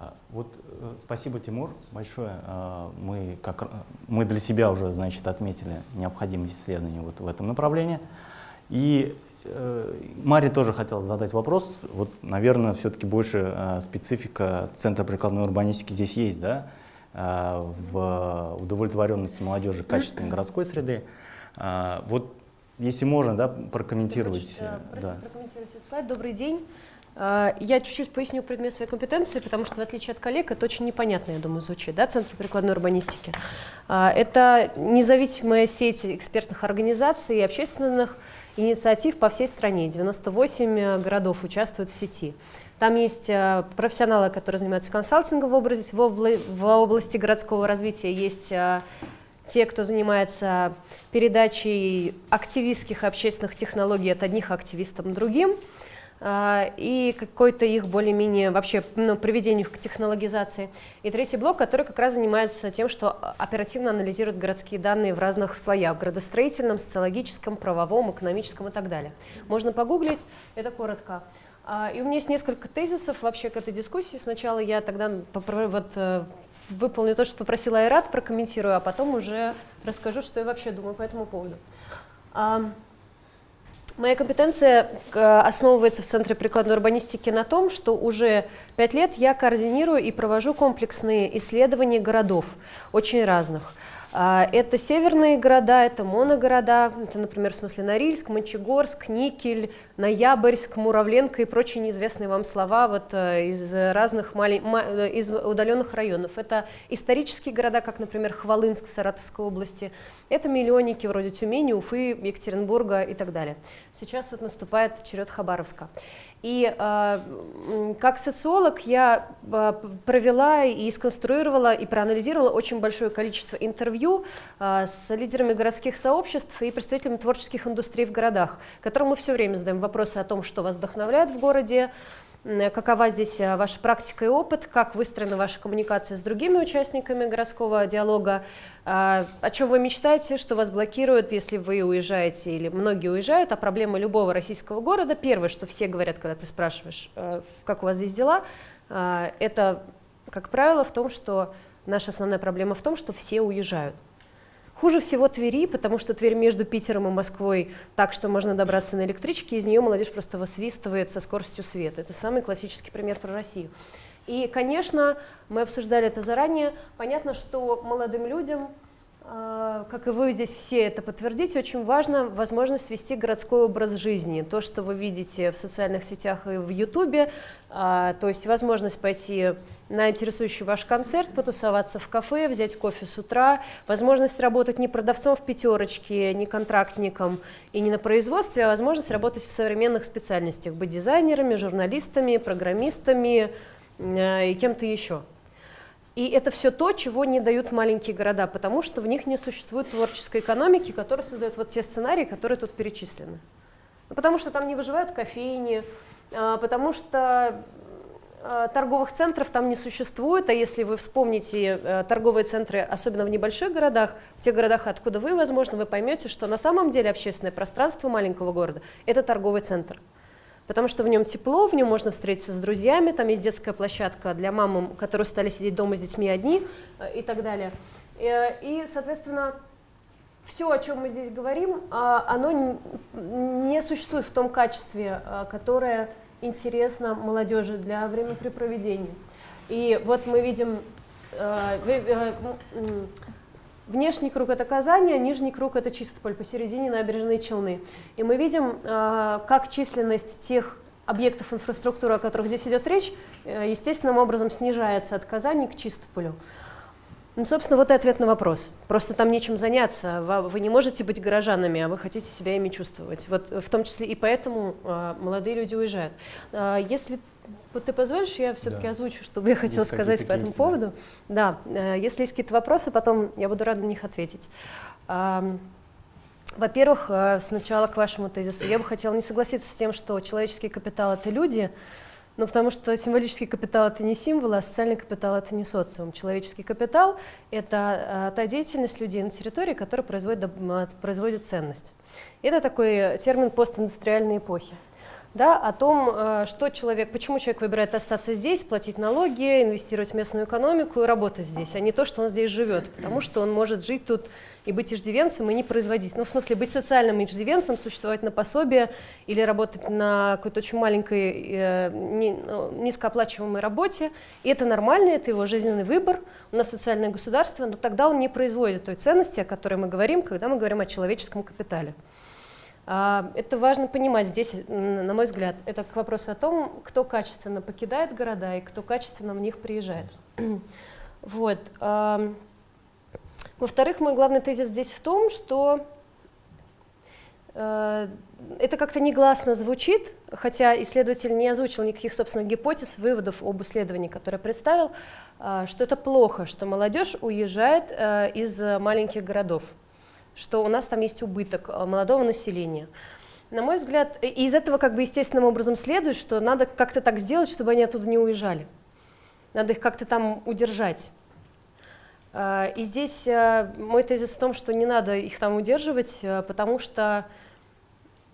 А, вот э, спасибо, Тимур, большое. А, мы, как, мы для себя уже, значит, отметили необходимость исследования вот в этом направлении. И э, Маре тоже хотел задать вопрос. Вот, наверное, все-таки больше э, специфика Центра прикладной урбанистики здесь есть, да? в удовлетворенности молодежи качественной городской среды. Вот Если можно, да, прокомментировать. Да, да. прокомментировать этот слайд. Добрый день. А, я чуть-чуть поясню предмет своей компетенции, потому что, в отличие от коллег, это очень непонятно, я думаю, звучит, да, Центр прикладной урбанистики. А, это независимая сеть экспертных организаций и общественных инициатив по всей стране. 98 э, городов участвуют в сети. Там есть э, профессионалы, которые занимаются консалтингом в области, в области, в области городского развития, есть э, те, кто занимается передачей активистских общественных технологий от одних активистов к другим. А, и какой-то их более-менее вообще ну, приведению к технологизации. И третий блок, который как раз занимается тем, что оперативно анализирует городские данные в разных слоях, градостроительном, социологическом, правовом, экономическом и так далее. Можно погуглить, это коротко. А, и у меня есть несколько тезисов вообще к этой дискуссии. Сначала я тогда вот, э, выполню то, что попросила Айрат, прокомментирую, а потом уже расскажу, что я вообще думаю по этому поводу. Моя компетенция э, основывается в Центре прикладной урбанистики на том, что уже пять лет я координирую и провожу комплексные исследования городов, очень разных. А, это северные города, это моногорода, это, например, в смысле Норильск, Мончегорск, Никель, Ноябрьск, Муравленко и прочие неизвестные вам слова вот э, из разных малень... Э, из удаленных районов. Это исторические города, как, например, Хвалынск в Саратовской области. Это миллионники вроде Тюмени, Уфы, Екатеринбурга и так далее. Сейчас вот наступает черед Хабаровска. И э, как социолог я э, провела и сконструировала и проанализировала очень большое количество интервью э, с лидерами городских сообществ и представителями творческих индустрий в городах, которым мы все время задаем вопросы о том, что вас вдохновляет в городе, какова здесь э, ваша практика и опыт, как выстроена ваша коммуникация с другими участниками городского диалога, а, о чем вы мечтаете, что вас блокирует, если вы уезжаете или многие уезжают, а проблема любого российского города, первое, что все говорят, когда ты спрашиваешь, э, как у вас здесь дела, э, это, как правило, в том, что наша основная проблема в том, что все уезжают. Хуже всего Твери, потому что Тверь между Питером и Москвой так, что можно добраться на электричке, из нее молодежь просто высвистывает со скоростью света. Это самый классический пример про Россию. И, конечно, мы обсуждали это заранее. Понятно, что молодым людям как и вы здесь все это подтвердите, очень важно возможность вести городской образ жизни. То, что вы видите в социальных сетях и в Ютубе, а, то есть возможность пойти на интересующий ваш концерт, потусоваться в кафе, взять кофе с утра, возможность работать не продавцом в пятерочке, не контрактником и не на производстве, а возможность работать в современных специальностях, быть дизайнерами, журналистами, программистами э, и кем-то еще. И это все то, чего не дают маленькие города, потому что в них не существует творческой экономики, которая создает вот те сценарии, которые тут перечислены. Ну, потому что там не выживают кофейни, а, потому что а, торговых центров там не существует, а если вы вспомните э, торговые центры, особенно в небольших городах, в тех городах, откуда вы, возможно, вы поймете, что на самом деле общественное пространство маленького города – это торговый центр потому что в нем тепло, в нем можно встретиться с друзьями, там есть детская площадка для мам, которые стали сидеть дома с детьми одни э, и так далее. Э, и, соответственно, все, о чем мы здесь говорим, а, оно не существует в том качестве, э, которое интересно молодежи для времяпрепроведения. И вот мы видим Внешний круг – это Казань, а нижний круг – это Чистополь, посередине набережной Челны. И мы видим, а, как численность тех объектов инфраструктуры, о которых здесь идет речь, э, естественным образом снижается от Казани к Чистополю. Ну, собственно, вот и ответ на вопрос. Просто там нечем заняться. Вы не можете быть горожанами, а вы хотите себя ими чувствовать. Вот в том числе и поэтому э, молодые люди уезжают. Э, если ты позволишь, я все-таки да. озвучу, что я хотела есть сказать по этому поводу. Да. э, если есть какие-то вопросы, потом я буду рада на них ответить. Во-первых, э, сначала к вашему тезису. Я бы хотела не согласиться с тем, что человеческий капитал — это люди, ну, потому что символический капитал – это не символ, а социальный капитал – это не социум. Человеческий капитал – это та деятельность людей на территории, которая производит, производит ценность. Это такой термин постиндустриальной эпохи да, о том, э, что человек, почему человек выбирает остаться здесь, платить налоги, инвестировать в местную экономику и работать здесь, а не то, что он здесь живет, потому что он может жить тут и быть иждивенцем и не производить. Ну, в смысле, быть социальным иждивенцем, существовать на пособие или работать на какой-то очень маленькой, э, ну, низкооплачиваемой работе. И это нормально, это его жизненный выбор. У нас социальное государство, но тогда он не производит той ценности, о которой мы говорим, когда мы говорим о человеческом капитале. Это важно понимать здесь, на мой взгляд, это к вопросу о том, кто качественно покидает города и кто качественно в них приезжает. <clears throat> Вот. Во-вторых, мой главный тезис здесь в том, что э, это как-то негласно звучит, хотя исследователь не озвучил никаких собственных гипотез, выводов об исследовании, которое представил, э, что это плохо, что молодежь уезжает э, из маленьких городов, что у нас там есть убыток молодого населения. На мой взгляд, из этого как бы естественным образом следует, что надо как-то так сделать, чтобы они оттуда не уезжали. Надо их как-то там удержать. А, и здесь э, мой тезис в том, что не надо их там удерживать, э, потому что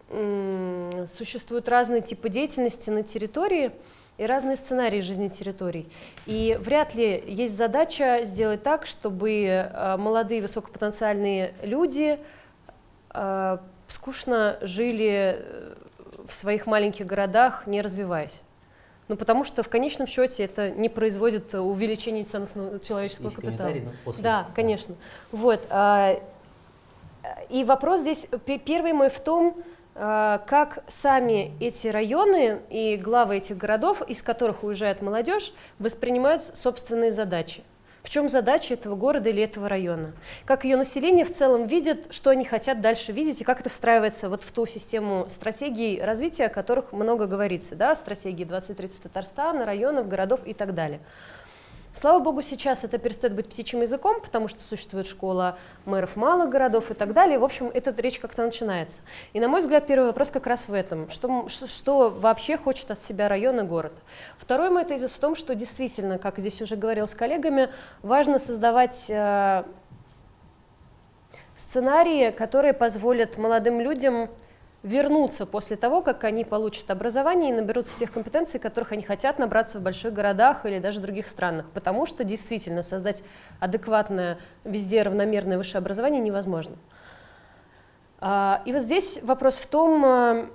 существуют разные типы деятельности на территории и разные сценарии жизни территорий. И вряд ли есть задача сделать так, чтобы э, молодые высокопотенциальные люди скучно жили в своих маленьких городах, не развиваясь. Ну, потому что в конечном счете это не производит увеличения ценностного человеческого Есть капитала. После... Да, конечно. Вот. А, и вопрос здесь, первый мой в том, как сами эти районы и главы этих городов, из которых уезжает молодежь, воспринимают собственные задачи. В чем задача этого города или этого района? Как ее население в целом видит, что они хотят дальше видеть, и как это встраивается вот в ту систему стратегий развития, о которых много говорится, да, стратегии 2030 Татарстана, районов, городов и так далее. Слава богу, сейчас это перестает быть птичьим языком, потому что существует школа мэров малых городов и так далее. В общем, эта речь как-то начинается. И, на мой взгляд, первый вопрос как раз в этом. Что, что вообще хочет от себя район и город? Второй мой тезис в том, что действительно, как здесь уже говорил с коллегами, важно создавать э, сценарии, которые позволят молодым людям вернуться после того, как они получат образование и наберутся тех компетенций, которых они хотят набраться в больших городах или даже других странах, потому что действительно создать адекватное, везде равномерное высшее образование невозможно. А, и вот здесь вопрос в том, а,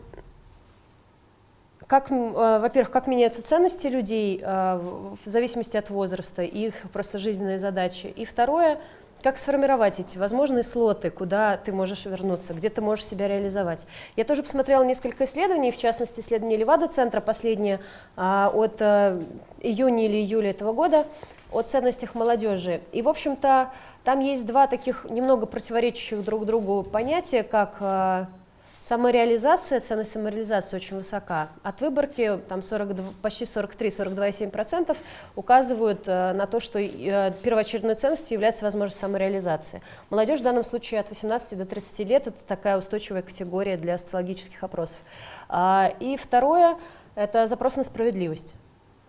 как, а, во-первых, как меняются ценности людей в зависимости от возраста их просто жизненные задачи. И второе, как сформировать эти возможные слоты, куда ты можешь вернуться, где ты можешь себя реализовать? Я тоже посмотрела несколько исследований, в частности, исследование Левада-центра, последнее а, от а, июня или июля этого года, о ценностях молодежи. И, в общем-то, там есть два таких немного противоречащих друг другу понятия, как а, Самореализация, ценность самореализации очень высока. От выборки там 42, почти 43-42,7% указывают э, на то, что э, первоочередной ценностью является возможность самореализации. Молодежь в данном случае от 18 до 30 лет – это такая устойчивая категория для социологических опросов. А, и второе – это запрос на справедливость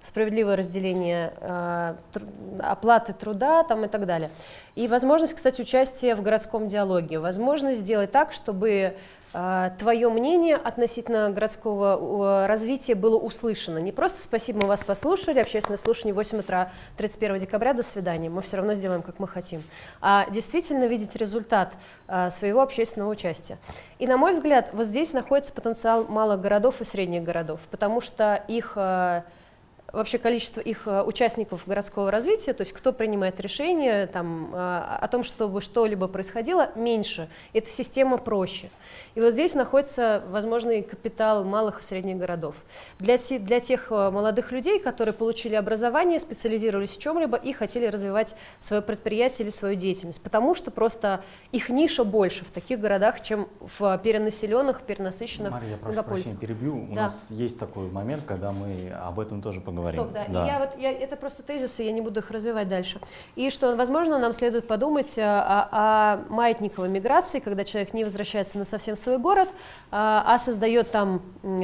справедливое разделение э, тру оплаты труда там, и так далее. И возможность, кстати, участия в городском диалоге, возможность сделать так, чтобы твое мнение относительно городского э, развития было услышано. Не просто «спасибо, мы вас послушали», общественное слушание 8 утра 31 декабря, до свидания, мы все равно сделаем, как мы хотим, а действительно видеть результат э, своего общественного участия. И, на мой взгляд, вот здесь находится потенциал малых городов и средних городов, потому что их... Вообще количество их э, участников городского развития, то есть кто принимает решения там, э, о том, чтобы что-либо происходило, меньше. Эта система проще. И вот здесь находится возможный капитал малых и средних городов. Для, те, для тех э, молодых людей, которые получили образование, специализировались в чем-либо и хотели развивать свое предприятие или свою деятельность, потому что просто их ниша больше в таких городах, чем в перенаселенных, перенасыщенных Мария, я прошу прощения, перебью. У да. нас есть такой момент, когда мы об этом тоже поговорим поговорим. Стоп, да. да. И я вот, я, это просто тезисы, я не буду их развивать дальше. И что, возможно, нам следует подумать о, о, о маятниковой миграции, когда человек не возвращается на совсем свой город, а, а создает там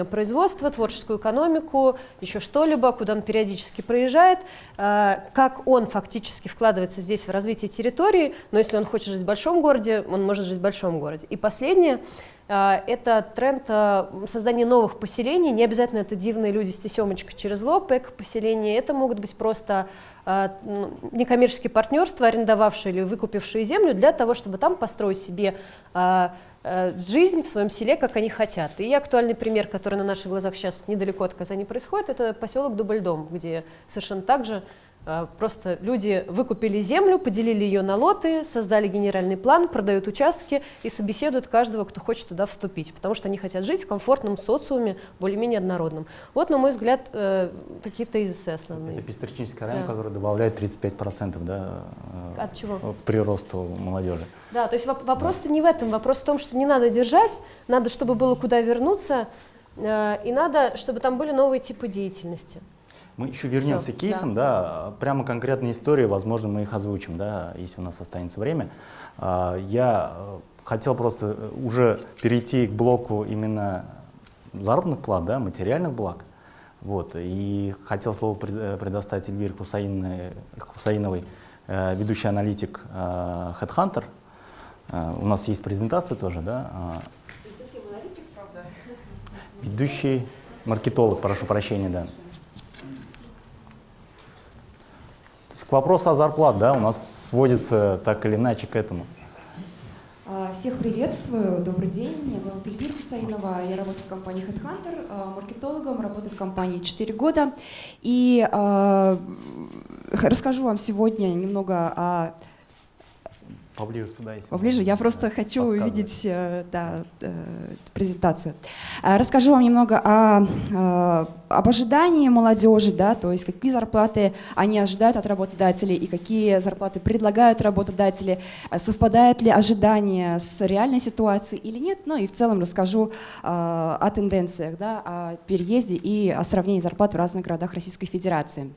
производство, творческую экономику, еще что-либо, куда он периодически проезжает, а, как он фактически вкладывается здесь в развитие территории, но если он хочет жить в большом городе, он может жить в большом городе. И последнее, это тренд а, создания новых поселений. Не обязательно это дивные люди с тесемочкой через лоб, эко-поселения. Это могут быть просто а, некоммерческие партнерства, арендовавшие или выкупившие землю для того, чтобы там построить себе жизнь в своем селе, как они хотят. И актуальный пример, который на наших глазах сейчас недалеко от Казани происходит, это поселок Дубльдом, где совершенно так же А, просто люди выкупили землю, поделили ее на лоты, создали генеральный план, продают участки и собеседуют каждого, кто хочет туда вступить, потому что они хотят жить в комфортном социуме, более-менее однородном. Вот, на мой взгляд, э, такие тезисы основные. Это пестричнический район, Да. который добавляет 35% да, э, От чего? приросту молодежи. Да, то есть воп- вопрос-то не в этом, вопрос в том, что не надо держать, надо, чтобы было куда вернуться, э, и надо, чтобы там были новые типы деятельности. Мы еще вернемся Всё, к кейсам, да. прямо конкретные истории, возможно, мы их озвучим, да, если у нас останется время. А, Я э, хотел просто э, уже перейти к блоку именно заработных плат, да, материальных благ. Вот, и хотел слово э, предоставить Эльвире Хусаиновой, Хусаиновой, ведущий аналитик Headhunter. У нас есть презентация тоже, да? а, Ведущий маркетолог, прошу прощения, да. То есть к вопросу о зарплат, да, у нас сводится так или иначе к этому. А, Всех приветствую, добрый день, меня зовут Эльвира Хусаинова, я работаю в компании Headhunter, а, маркетологом, работаю в компании 4 года. И а, расскажу вам сегодня немного о Поближе сюда, если Поближе. Я просто хочу увидеть э, да, э, презентацию. А, Расскажу вам немного о, э, об ожидании молодежи, да, то есть какие зарплаты они ожидают от работодателей и какие зарплаты предлагают работодатели, совпадают ли ожидания с реальной ситуацией или нет. Ну и в целом расскажу э, о тенденциях, да, о переезде и о сравнении зарплат в разных городах Российской Федерации.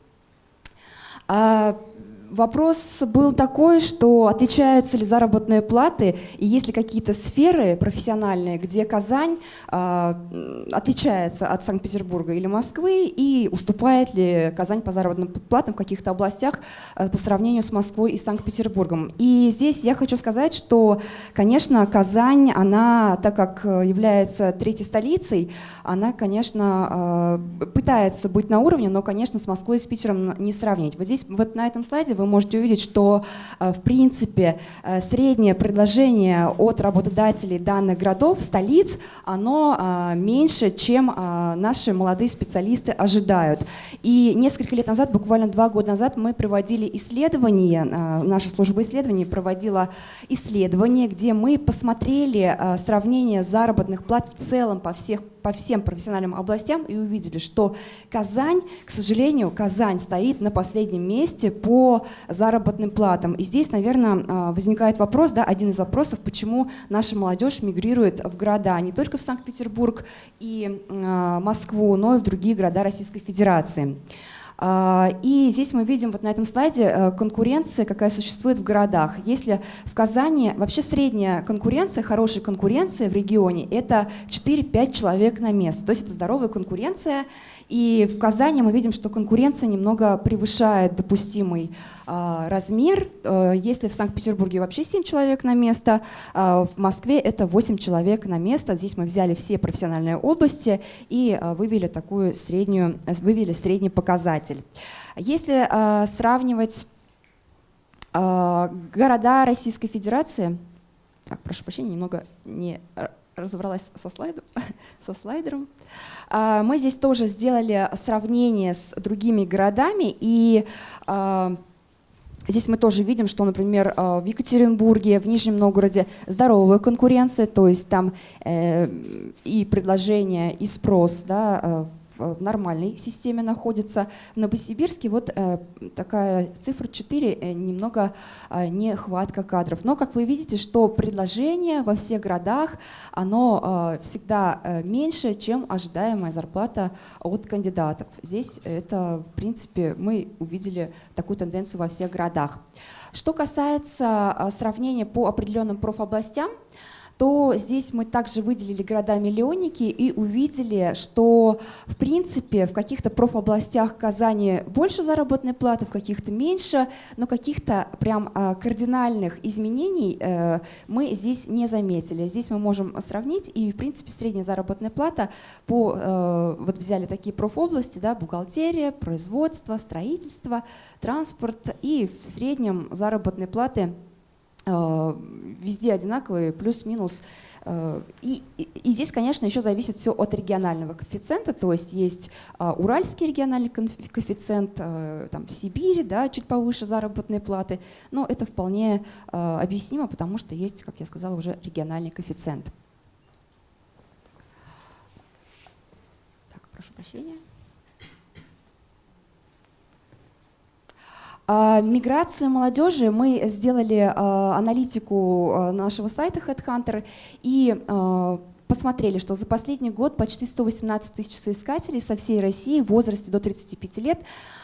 Вопрос был такой, что отличаются ли заработные платы и есть ли какие-то сферы профессиональные, где Казань м, отличается от Санкт-Петербурга или Москвы и уступает ли Казань по заработным платам в каких-то областях а, по сравнению с Москвой и Санкт-Петербургом. И здесь я хочу сказать, что, конечно, Казань, она, так как э, является третьей столицей, она, конечно, э, пытается быть на уровне, но, конечно, с Москвой и с Питером не сравнить. Вот здесь, вот на этом слайде вы можете увидеть, что, э, в принципе, э, среднее предложение от работодателей данных городов, столиц, оно э, меньше, чем наши молодые специалисты ожидают. И несколько лет назад, буквально два года назад, мы проводили исследование, наша служба исследований проводила исследование, где мы посмотрели сравнение заработных плат в целом по, всех, по всем профессиональным областям и увидели, что Казань, к сожалению, Казань стоит на последнем месте по заработным платам. И здесь, наверное, э, возникает вопрос, да, один из вопросов, почему наша молодежь мигрирует в города, не только в Санкт-Петербург и э, Москву, но и в другие города Российской Федерации. А, И здесь мы видим вот на этом слайде э, конкуренция, какая существует в городах. Если в Казани вообще средняя конкуренция, хорошая конкуренция в регионе, это 4-5 человек на место. То есть это здоровая конкуренция. И в Казани мы видим, что конкуренция немного превышает допустимый а, размер. Э, Если в Санкт-Петербурге вообще 7 человек на место, а в Москве это 8 человек на место. Здесь мы взяли все профессиональные области и а, вывели такую среднюю, вывели средний показатель. Если а, сравнивать а, города Российской Федерации, так, прошу прощения, немного не разобралась со, слайдом, <laughs> со слайдером. А, Мы здесь тоже сделали сравнение с другими городами, и а, Здесь мы тоже видим, что, например, а, в Екатеринбурге, в Нижнем Новгороде здоровая конкуренция, то есть там э, и предложение, и спрос да, в нормальной системе находится. В Новосибирске вот э, такая цифра 4, э, немного э, нехватка кадров. Но, как вы видите, что предложение во всех городах, оно всегда меньше, чем ожидаемая зарплата от кандидатов. Здесь это, в принципе, мы увидели такую тенденцию во всех городах. Что касается сравнения по определенным профобластям, то здесь мы также выделили города-миллионники и увидели, что в принципе в каких-то профобластях Казани больше заработной платы, в каких-то меньше, но каких-то прям а, кардинальных изменений э, мы здесь не заметили. Здесь мы можем сравнить и в принципе средняя заработная плата по, э, вот взяли такие профобласти, да, бухгалтерия, производство, строительство, транспорт и в среднем заработные платы везде одинаковые, плюс-минус Э, и, и, здесь, конечно, еще зависит все от регионального коэффициента, то есть есть а, уральский региональный коэффициент, там, в Сибири да, чуть повыше заработные платы, но это вполне объяснимо, потому что есть, как я сказала, уже региональный коэффициент. Так, прошу прощения. А, миграция молодежи. Мы сделали а, аналитику а, нашего сайта Headhunter и посмотрели, что за последний год почти 118 тысяч соискателей со всей России в возрасте до 35 лет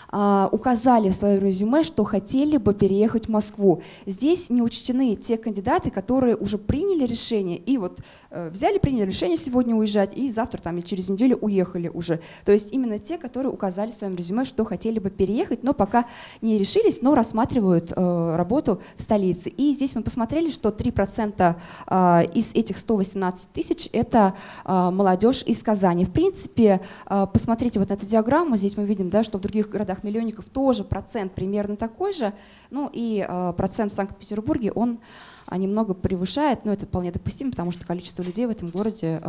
а, указали в своем резюме, что хотели бы переехать в Москву. Здесь не учтены те кандидаты, которые уже приняли решение и вот э, взяли, приняли решение сегодня уезжать и завтра там или через неделю уехали уже. То есть именно те, которые указали в своем резюме, что хотели бы переехать, но пока не решились, но рассматривают э, работу в столице. И здесь мы посмотрели, что 3% э, из этих 118 тысяч это молодежь из Казани. В принципе, посмотрите вот на эту диаграмму, здесь мы видим, да, что в других городах городах-миллионников тоже процент примерно такой же. Ну и э, процент в Санкт-Петербурге, он а, немного превышает, но это вполне допустимо, потому что количество людей в этом городе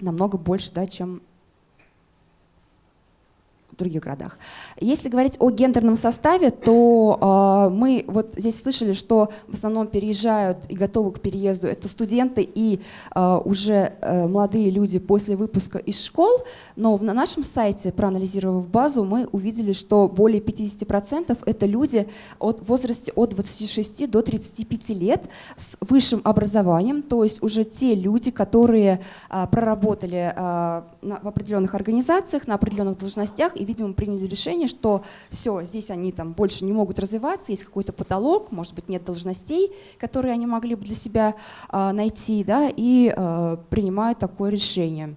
намного больше, да, чем в других городах. Если говорить о гендерном составе, то э, мы вот здесь слышали, что в основном переезжают и готовы к переезду. Это студенты и э, уже э, молодые люди после выпуска из школ, но на нашем сайте, проанализировав базу, мы увидели, что более 50% это люди от в возрасте от 26 до 35 лет с высшим образованием, то есть уже те люди, которые э, проработали э, на, в определенных организациях, на определенных должностях и, видимо, приняли решение, что все, здесь они там больше не могут развиваться, есть какой-то потолок, может быть, нет должностей, которые они могли бы для себя а, найти, да, и а, принимают такое решение.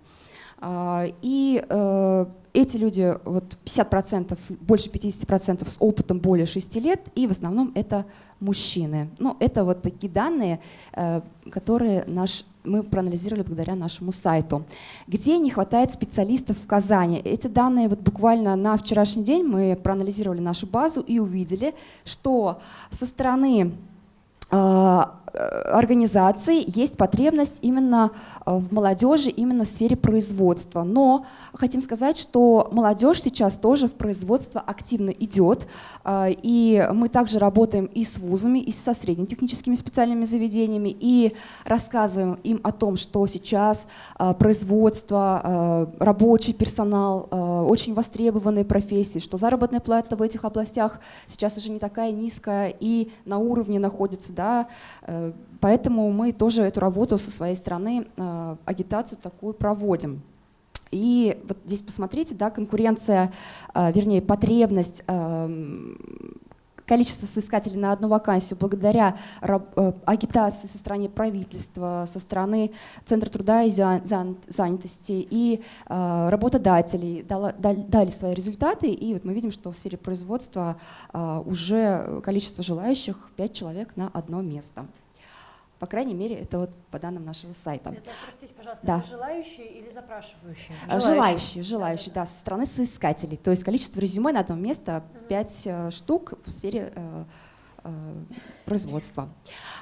А, и а, эти люди, вот 50%, больше 50% с опытом более 6 лет, и в основном это мужчины. Ну, это вот такие данные, э, которые наш мы проанализировали благодаря нашему сайту. Где не хватает специалистов в Казани? Эти данные вот буквально на вчерашний день мы проанализировали нашу базу и увидели, что со стороны а, организации есть потребность именно э, в молодежи, именно в сфере производства. Но хотим сказать, что молодежь сейчас тоже в производство активно идет, э, и мы также работаем и с вузами, и со среднетехническими специальными заведениями, и рассказываем им о том, что сейчас э, производство, рабочий персонал, очень востребованные профессии, что заработная плата в этих областях сейчас уже не такая низкая и на уровне находится, да, Поэтому мы тоже эту работу со своей стороны, э, агитацию такую проводим. И вот здесь посмотрите, да, конкуренция, э, вернее, потребность э, количество соискателей на одну вакансию благодаря агитации со стороны правительства, со стороны Центра труда и занятости и работодателей дали свои результаты. И вот мы видим, что в сфере производства уже количество желающих 5 человек на одно место. По крайней мере, это вот по данным нашего сайта. Это, простите, пожалуйста, да. это желающие или запрашивающие? Желающие, желающие, желающие да, да, со стороны соискателей. То есть количество резюме на одно место 5 угу. Э, штук в сфере э, Э, производства.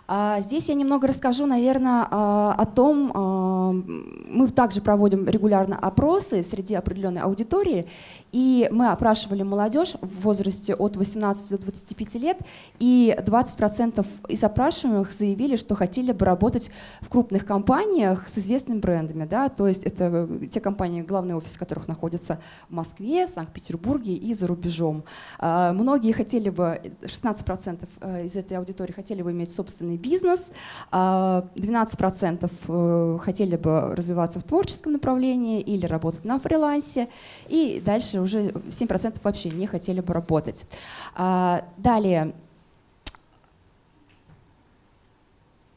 А здесь я немного расскажу, наверное, а, о том, а, мы также проводим регулярно опросы среди определенной аудитории, и мы опрашивали молодежь в возрасте от 18 до 25 лет, и 20% из опрашиваемых заявили, что хотели бы работать в крупных компаниях с известными брендами, да, то есть это те компании, главный офис которых находится в Москве, в Санкт-Петербурге и за рубежом. Многие хотели бы, 16% Э, из этой аудитории хотели бы иметь собственный бизнес, 12% а э, хотели бы развиваться в творческом направлении или работать на фрилансе, и дальше уже 7% вообще не хотели бы работать. А, далее,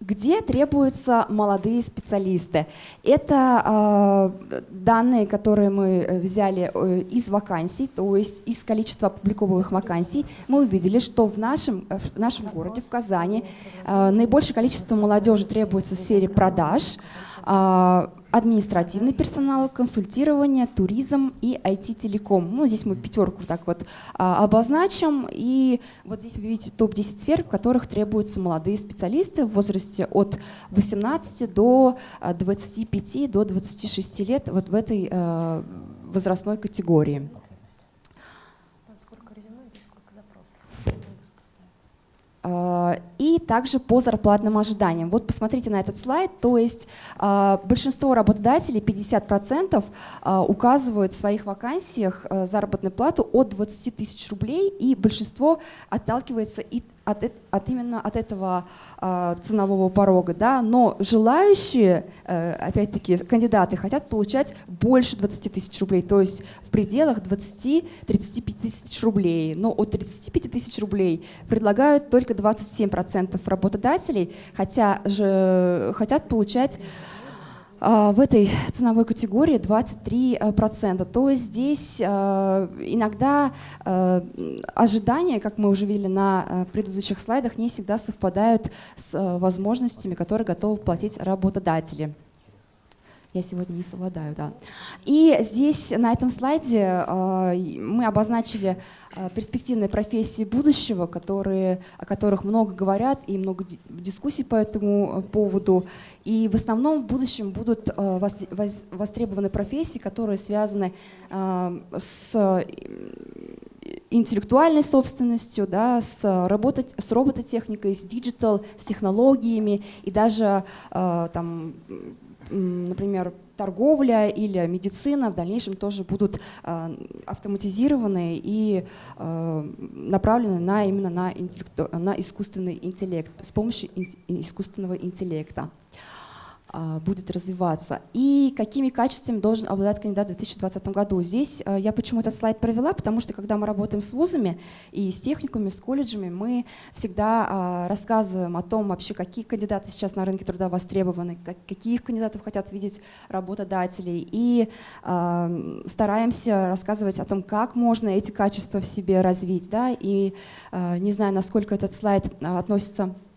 Где требуются молодые специалисты? Это э, данные, которые мы э, взяли э, из вакансий, то есть из количества опубликованных вакансий. Мы увидели, что в нашем, э, в нашем городе, в Казани, э, наибольшее количество молодежи требуется в сфере продаж, э, административный персонал, консультирование, туризм и IT-телеком. Ну, здесь мы пятерку так вот а, обозначим. И вот здесь вы видите топ-10 сфер, в которых требуются молодые специалисты в возрасте от 18 до 25, до 26 лет вот в этой э, возрастной категории. А, и также по зарплатным ожиданиям. Вот посмотрите на этот слайд, то есть а, большинство работодателей, 50%, а, указывают в своих вакансиях заработную плату от 20 тысяч рублей, и большинство отталкивается от, от именно от этого э, ценового порога, да, но желающие, э, опять-таки, кандидаты хотят получать больше 20 тысяч рублей, то есть в пределах 20-35 тысяч рублей, но от 35 тысяч рублей предлагают только 27% работодателей, хотя же хотят получать в этой ценовой категории 23%. То есть здесь а, иногда а, ожидания, как мы уже видели на предыдущих слайдах, не всегда совпадают с возможностями, которые готовы платить работодатели. Я сегодня не совладаю, да. И здесь на этом слайде э, мы обозначили э, перспективные профессии будущего, которые, о которых много говорят и много дискуссий по этому э, поводу. И в основном в будущем будут востребованы профессии, которые связаны с интеллектуальной собственностью, да, с, работать, с робототехникой, с digital, с технологиями и даже э, там, например, торговля или медицина в дальнейшем тоже будут э, автоматизированы и э, направлены на, именно на, на искусственный интеллект, с помощью искусственного интеллекта. А, будет развиваться и какими качествами должен обладать кандидат в 2020 году. Здесь а, я почему этот слайд провела, потому что когда мы работаем с вузами и с техниками, с колледжами, мы всегда а, рассказываем о том вообще, какие кандидаты сейчас на рынке труда востребованы, каких кандидатов хотят видеть работодателей и стараемся рассказывать о том, как можно эти качества в себе развить. Да? И не знаю, насколько этот слайд относится Э,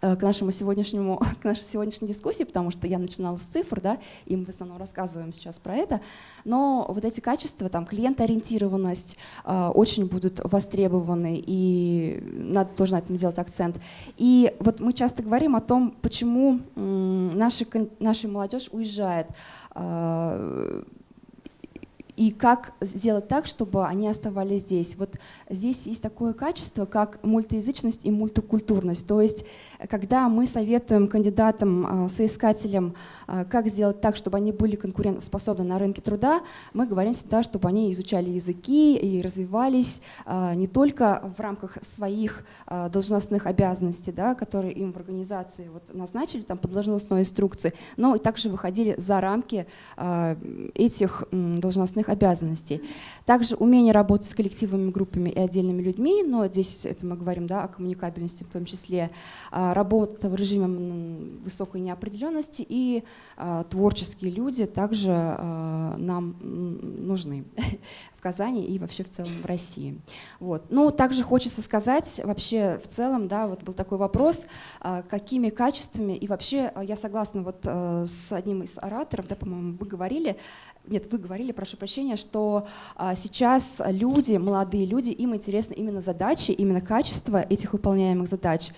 к нашему сегодняшнему, <laughs> к нашей сегодняшней дискуссии, потому что я начинала с цифр, да, и мы в основном рассказываем сейчас про это, но вот эти качества, там, клиентоориентированность э, очень будут востребованы, и надо тоже на этом делать акцент. И вот мы часто говорим о том, почему э, наша, наша молодежь уезжает. Э, и как сделать так, чтобы они оставались здесь. Вот здесь есть такое качество, как мультиязычность и мультикультурность. То есть, когда мы советуем кандидатам, а, соискателям, а, как сделать так, чтобы они были конкурентоспособны на рынке труда, мы говорим всегда, чтобы они изучали языки и развивались а, не только в рамках своих должностных обязанностей, да, которые им в организации вот назначили там, по должностной инструкции, но и также выходили за рамки этих должностных своих обязанностей. Также умение работать с коллективными группами и отдельными людьми, но здесь это мы говорим да, о коммуникабельности в том числе, а, работа в режиме высокой неопределенности и а, творческие люди также а, нам нужны <laughs> Казани и вообще в целом в России. Вот. Ну, также хочется сказать вообще в целом, да, вот был такой вопрос, какими качествами и вообще я согласна вот с одним из ораторов, да, по-моему, вы говорили, нет, вы говорили, прошу прощения, что а, сейчас люди, молодые люди, им интересны именно задачи, именно качество этих выполняемых задач.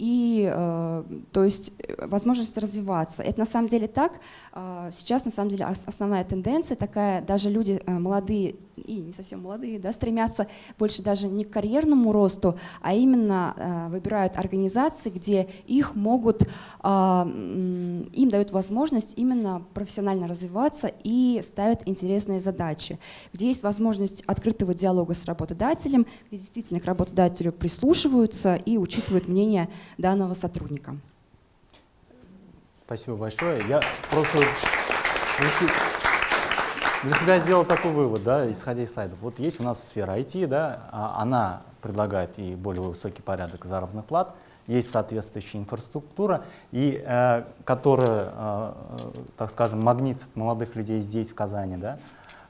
А, э, и, э, то есть, возможность развиваться. Это на самом деле так. Э, сейчас, на самом деле, основная тенденция такая, даже люди э, молодые и не совсем молодые, да, стремятся больше даже не к карьерному росту, а именно э, выбирают организации, где их могут, э, им дают возможность именно профессионально развиваться и ставят интересные задачи, где есть возможность открытого диалога с работодателем, где действительно к работодателю прислушиваются и учитывают мнение данного сотрудника. Спасибо большое. Я просто для себя сделал такой вывод, да, исходя из слайдов. Вот есть у нас сфера IT, да, а она предлагает и более высокий порядок заработных плат, есть соответствующая инфраструктура, и, э, которая, э, так скажем, магнит молодых людей здесь, в Казани. Да?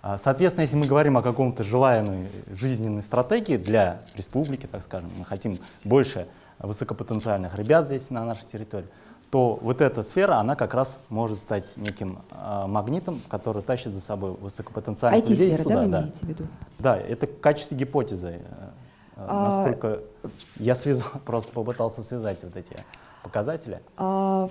А, соответственно, если мы говорим о каком-то желаемой жизненной стратегии для республики, так скажем, мы хотим больше высокопотенциальных ребят здесь на нашей территории, то вот эта сфера, она как раз может стать неким э, магнитом, который тащит за собой высокопотенциальных людей сюда. да, вы да. имеете в виду? Да, это в качестве гипотезы. э, А, Насколько я связал, <laughs> просто попытался связать вот эти показатели. А,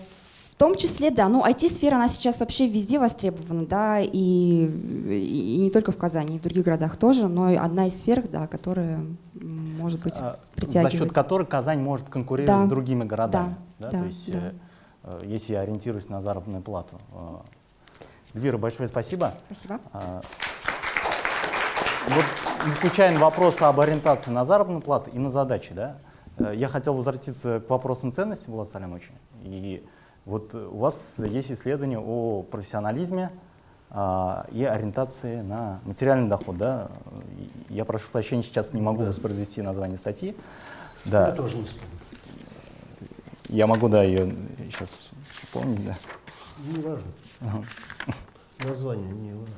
В том числе, да, ну IT-сфера, она сейчас вообще везде востребована, да, и, и не только в Казани, и в других городах тоже, но и одна из сфер, да, которая, может быть, А, За притягивает. счет которой Казань может конкурировать Да. с другими городами. Да, То да, есть, да. Э, э, если я ориентируюсь на заработную плату. Э, Эльвира, большое спасибо. Спасибо. А, Вот не случайно вопрос об ориентации на заработную плату и на задачи. Да? Э, Я хотел возвратиться к вопросам ценности, Влад Салямович. И вот э, у вас есть исследование о профессионализме а, и ориентации на материальный доход. Да? Я прошу прощения, сейчас не могу воспроизвести название статьи. Да. Я тоже не вспомню. Я могу, да, ее сейчас вспомнить, да. Не важно. Ага. Название не важно.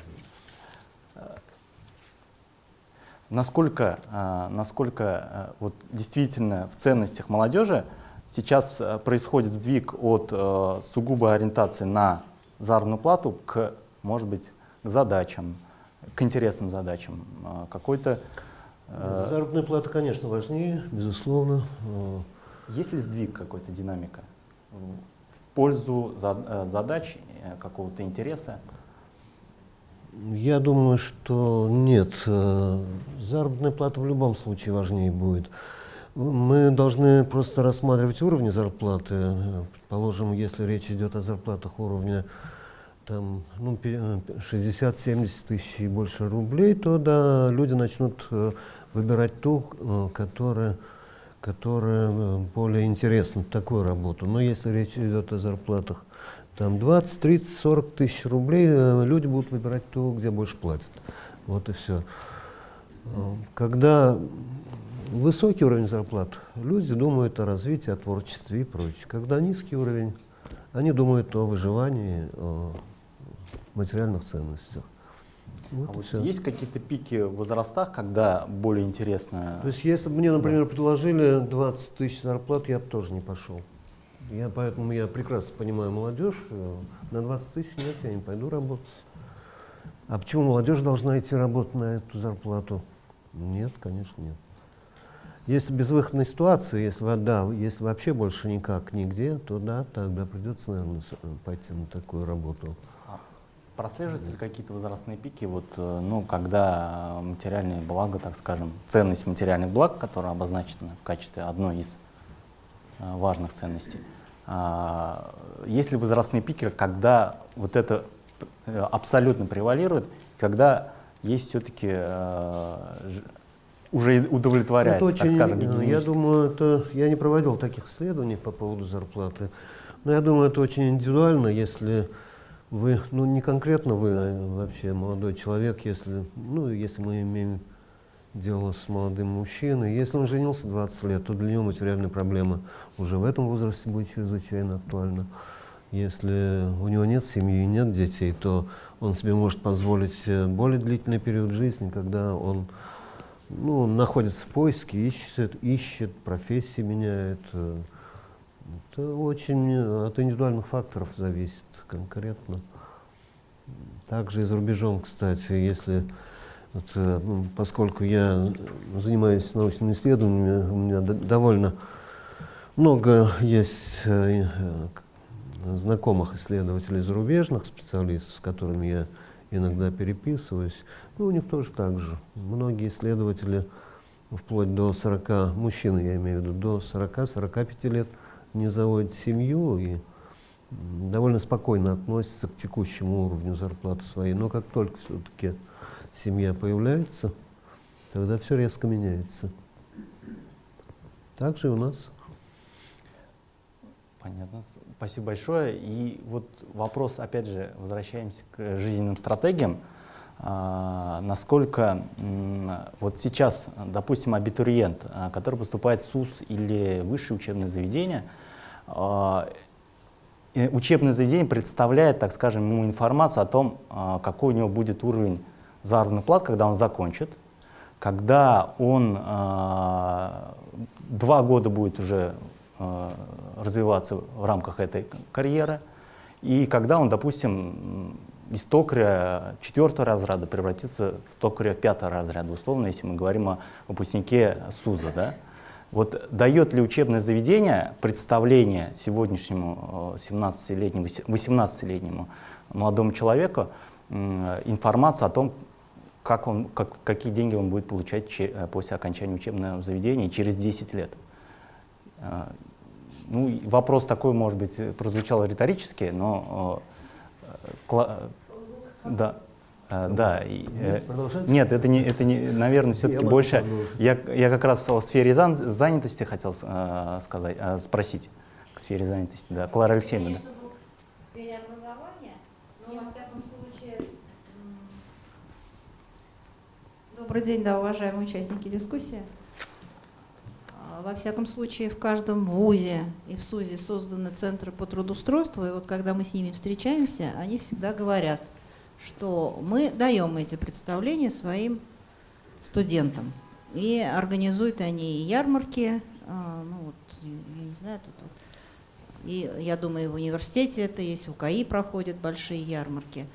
Насколько, а, насколько а, вот действительно в ценностях молодежи сейчас а, происходит сдвиг от а, сугубой ориентации на заработную плату к, может быть, к задачам, к интересным задачам, а, какой-то... а, Заработная плата, конечно, важнее, безусловно. Есть ли сдвиг какой-то динамика в пользу э, задач, э, какого-то интереса? Я думаю, что нет. Э, Заработная плата в любом случае важнее будет. Мы должны просто рассматривать уровни зарплаты. Предположим, если речь идет о зарплатах уровня там, ну, пе- э, 60-70 тысяч и больше рублей, то да, люди начнут выбирать ту, которая, которая э, более интересна, такую работу. Но если речь идет о зарплатах там 20, 30, 40 тысяч рублей, э, люди будут выбирать то, где больше платят. Вот и все. Когда высокий уровень зарплат, люди думают о развитии, о творчестве и прочее. Когда низкий уровень, они думают о выживании, о материальных ценностях. Вот А вот есть какие-то пики в возрастах, когда более интересно? То есть, если бы мне, например, предложили 20 тысяч зарплат, я бы тоже не пошел. Я, поэтому я прекрасно понимаю молодежь. э, На 20 тысяч нет, я не пойду работать. А почему молодежь должна идти работать на эту зарплату? Нет, конечно, нет. Если безвыходная ситуация, если, во- да, если вообще больше никак нигде, то да, тогда придется, наверное, пойти на такую работу. Прослеживаются ли какие-то возрастные пики, вот, э, ну, когда э, материальные блага, так скажем, ценность материальных благ, которая обозначена в качестве одной из э, важных ценностей, а, есть ли возрастные пики, когда вот это абсолютно превалирует, когда есть все-таки уже удовлетворяется, Это так очень, скажем, э, я гигиенически? думаю, это я не проводил таких исследований по поводу зарплаты, но я думаю, это очень индивидуально, если вы, ну не конкретно вы, а вообще молодой человек, если, ну если мы имеем дело с молодым мужчиной, если он женился 20 лет, то для него материальная проблема уже в этом возрасте будет чрезвычайно актуальна. Если у него нет семьи и нет детей, то он себе может позволить э, более длительный период жизни, когда он ну, находится в поиске, ищет, ищет, профессии меняет. Это очень э, от индивидуальных факторов зависит конкретно. Также и за рубежом, кстати, если, вот, э, ну, поскольку я занимаюсь научными исследованиями, у меня довольно много есть э, э, знакомых исследователей зарубежных специалистов, с которыми я иногда переписываюсь. Ну, у них тоже так же. Многие исследователи, вплоть до 40, мужчины я имею в виду, до 40-45 лет не заводят семью и довольно спокойно относятся к текущему уровню зарплаты своей. Но как только все-таки семья появляется, тогда все резко меняется. Так же и у нас. Понятно. Спасибо большое. И вот вопрос, опять же, возвращаемся к жизненным стратегиям. А, насколько вот сейчас, допустим, абитуриент, а, который поступает в СУС или высшее учебное заведение, а, учебное заведение представляет, так скажем, ему информацию о том, какой у него будет уровень заработной платы, когда он закончит, когда он два года будет уже развиваться в рамках этой карьеры, и когда он, допустим, из токаря четвертого разряда превратится в токаря пятого разряда, условно, если мы говорим о выпускнике СУЗа. Да? Вот дает ли учебное заведение представление сегодняшнему 17-летнему, 18-летнему молодому человеку информацию о том, как он, как, какие деньги он будет получать че, после окончания учебного заведения через 10 лет. Ну, вопрос такой, может быть, прозвучал риторически, но э, да, э, да. И, э, нет, это не, это не, наверное, все-таки больше. Я, я как раз о сфере занятости хотел э, сказать, э, спросить к сфере занятости, да, Клара Алексеевна. Да. В сфере образования, но во всяком случае. Добрый день, да, уважаемые участники дискуссии. А, во всяком случае, в каждом ВУЗе и в СУЗе созданы центры по трудоустройству, и вот когда мы с ними встречаемся, они всегда говорят – что мы даем эти представления своим студентам. И организуют они ярмарки, а, ну вот, я не знаю, тут вот, и я думаю, в университете это есть, в УКИ проходят большие ярмарки,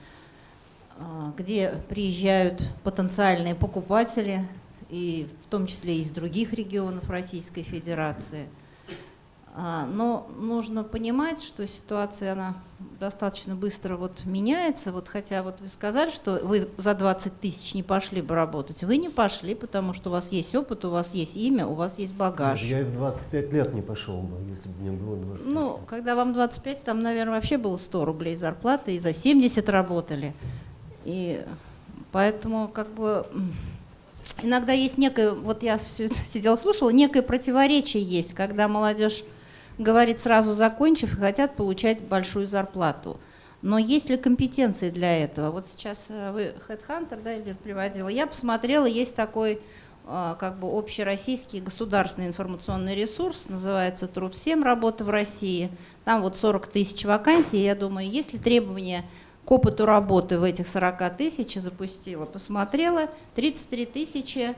а, где приезжают потенциальные покупатели, и в том числе из других регионов Российской Федерации – но нужно понимать, что ситуация она достаточно быстро вот меняется. Вот хотя вот вы сказали, что вы за 20 тысяч не пошли бы работать. Вы не пошли, потому что у вас есть опыт, у вас есть имя, у вас есть багаж. Я и в 25 лет не пошел бы, если бы мне было 25 Ну, лет. когда вам 25, там, наверное, вообще было 100 рублей зарплаты, и за 70 работали. И поэтому как бы иногда есть некое, вот я все это сидела слушала, некое противоречие есть, когда молодежь говорит сразу закончив и хотят получать большую зарплату. Но есть ли компетенции для этого? Вот сейчас э, вы Headhunter, да, Эльвир приводила. Я посмотрела, есть такой э, как бы общероссийский государственный информационный ресурс, называется «Труд-7. Работа в России». Там вот 40 тысяч вакансий. Я думаю, есть ли требования к опыту работы в этих 40 тысяч, запустила, посмотрела, 33 тысячи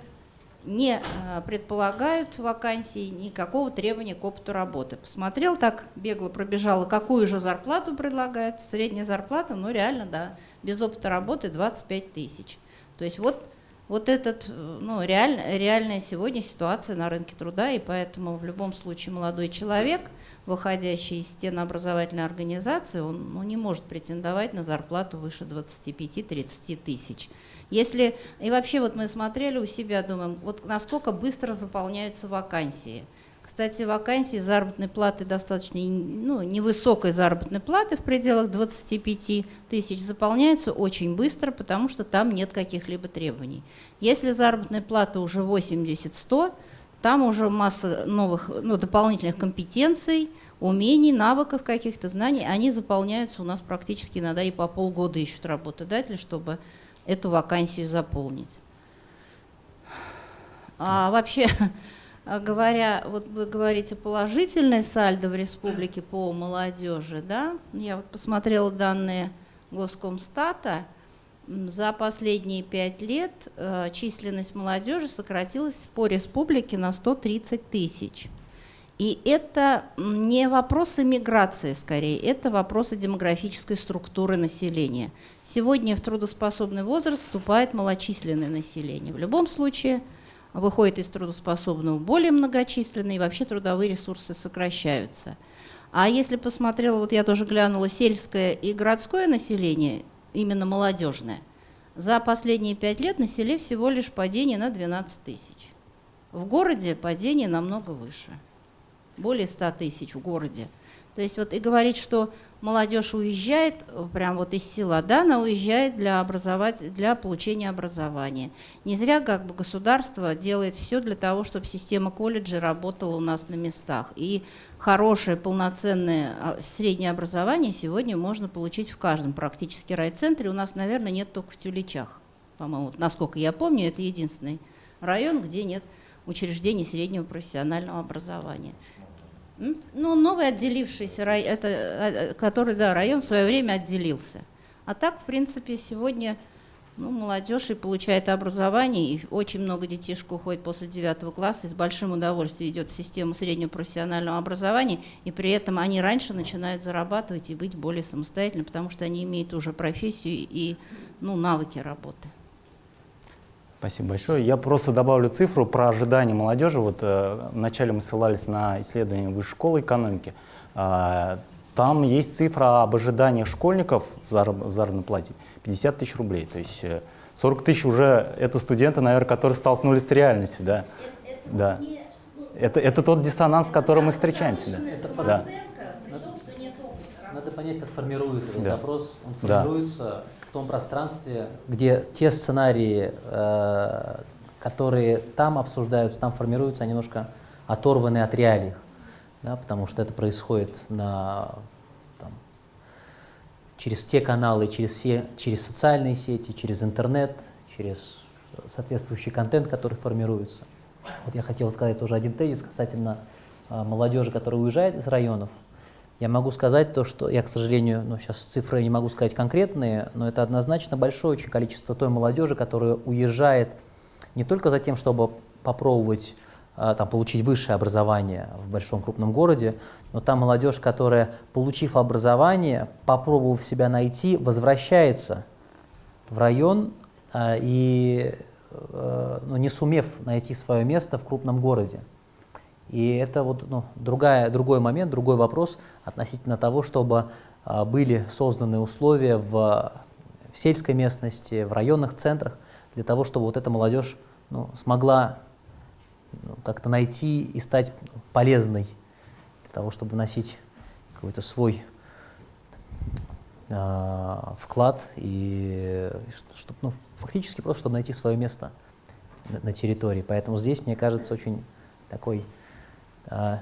не э, предполагают вакансии никакого требования к опыту работы. Посмотрел так, бегло пробежала, какую же зарплату предлагает. Средняя зарплата, ну реально, да, без опыта работы 25 тысяч. То есть вот, вот этот, э, ну, реаль, реальная сегодня ситуация на рынке труда, и поэтому в любом случае молодой человек, выходящий из стен образовательной организации, он ну, не может претендовать на зарплату выше 25-30 тысяч. Если, и вообще вот мы смотрели у себя, думаем, вот насколько быстро заполняются вакансии. Кстати, вакансии заработной платы достаточно ну, невысокой заработной платы в пределах 25 тысяч заполняются очень быстро, потому что там нет каких-либо требований. Если заработная плата уже 80-100, там уже масса новых, ну, дополнительных компетенций, умений, навыков каких-то, знаний, они заполняются у нас практически иногда и по полгода ищут работодатели, чтобы эту вакансию заполнить. А вообще, <laughs> говоря, вот вы говорите положительное сальдо в республике по молодежи, да? Я вот посмотрела данные Госкомстата. За последние пять лет э, численность молодежи сократилась по республике на 130 тысяч. И это не вопросы миграции, скорее, это вопросы демографической структуры населения. Сегодня в трудоспособный возраст вступает малочисленное население. В любом случае выходит из трудоспособного более многочисленные, и вообще трудовые ресурсы сокращаются. А если посмотрела, вот я тоже глянула, сельское и городское население, именно молодежное, за последние пять лет на всего лишь падение на 12 тысяч. В городе падение намного выше более 100 тысяч в городе. То есть вот и говорить, что молодежь уезжает прям вот из села, да, она уезжает для, образовать, для получения образования. Не зря как бы государство делает все для того, чтобы система колледжа работала у нас на местах. И хорошее полноценное а, среднее образование сегодня можно получить в каждом практически райцентре. У нас, наверное, нет только в Тюлечах. По-моему, насколько я помню, это единственный район, где нет учреждений среднего профессионального образования. Ну, новый отделившийся район, это, э, который, да, район в свое время отделился. А так, в принципе, сегодня ну, молодежь и получает образование, и очень много детишек уходит после девятого класса, и с большим удовольствием идет в систему среднего профессионального образования, и при этом они раньше начинают зарабатывать и быть более самостоятельными, потому что они имеют уже профессию и ну, навыки работы. Спасибо большое. Я просто добавлю цифру про ожидания молодежи. Вот э, вначале мы ссылались на исследование Высшей школы экономики. Э, там есть цифра об ожиданиях школьников в, зараб в заработной плате 50 тысяч рублей. То есть 40 э, тысяч уже это студенты, наверное, которые столкнулись с реальностью. Да. Это, да. это, это тот диссонанс, с которым мы встречаемся. Да. Это да. Надо понять, как формируется этот да. запрос. Он формируется да в том пространстве, где те сценарии, э, которые там обсуждаются, там формируются, они немножко оторваны от реалий, да, потому что это происходит на, там, через те каналы, через, все, через социальные сети, через интернет, через соответствующий контент, который формируется. Вот я хотел сказать тоже один тезис касательно э, молодежи, которая уезжает из районов. Я могу сказать то, что я, к сожалению, ну, сейчас цифры не могу сказать конкретные, но это однозначно большое очень количество той молодежи, которая уезжает не только за тем, чтобы попробовать а, там, получить высшее образование в большом крупном городе, но та молодежь, которая, получив образование, попробовав себя найти, возвращается в район а, и а, ну, не сумев найти свое место в крупном городе. И это вот ну, другая, другой момент, другой вопрос относительно того, чтобы а, были созданы условия в, в сельской местности, в районных центрах, для того, чтобы вот эта молодежь ну, смогла ну, как-то найти и стать полезной, для того, чтобы вносить какой-то свой э, вклад и чтобы, ну, фактически просто чтобы найти свое место на, на территории. Поэтому здесь, мне кажется, очень такой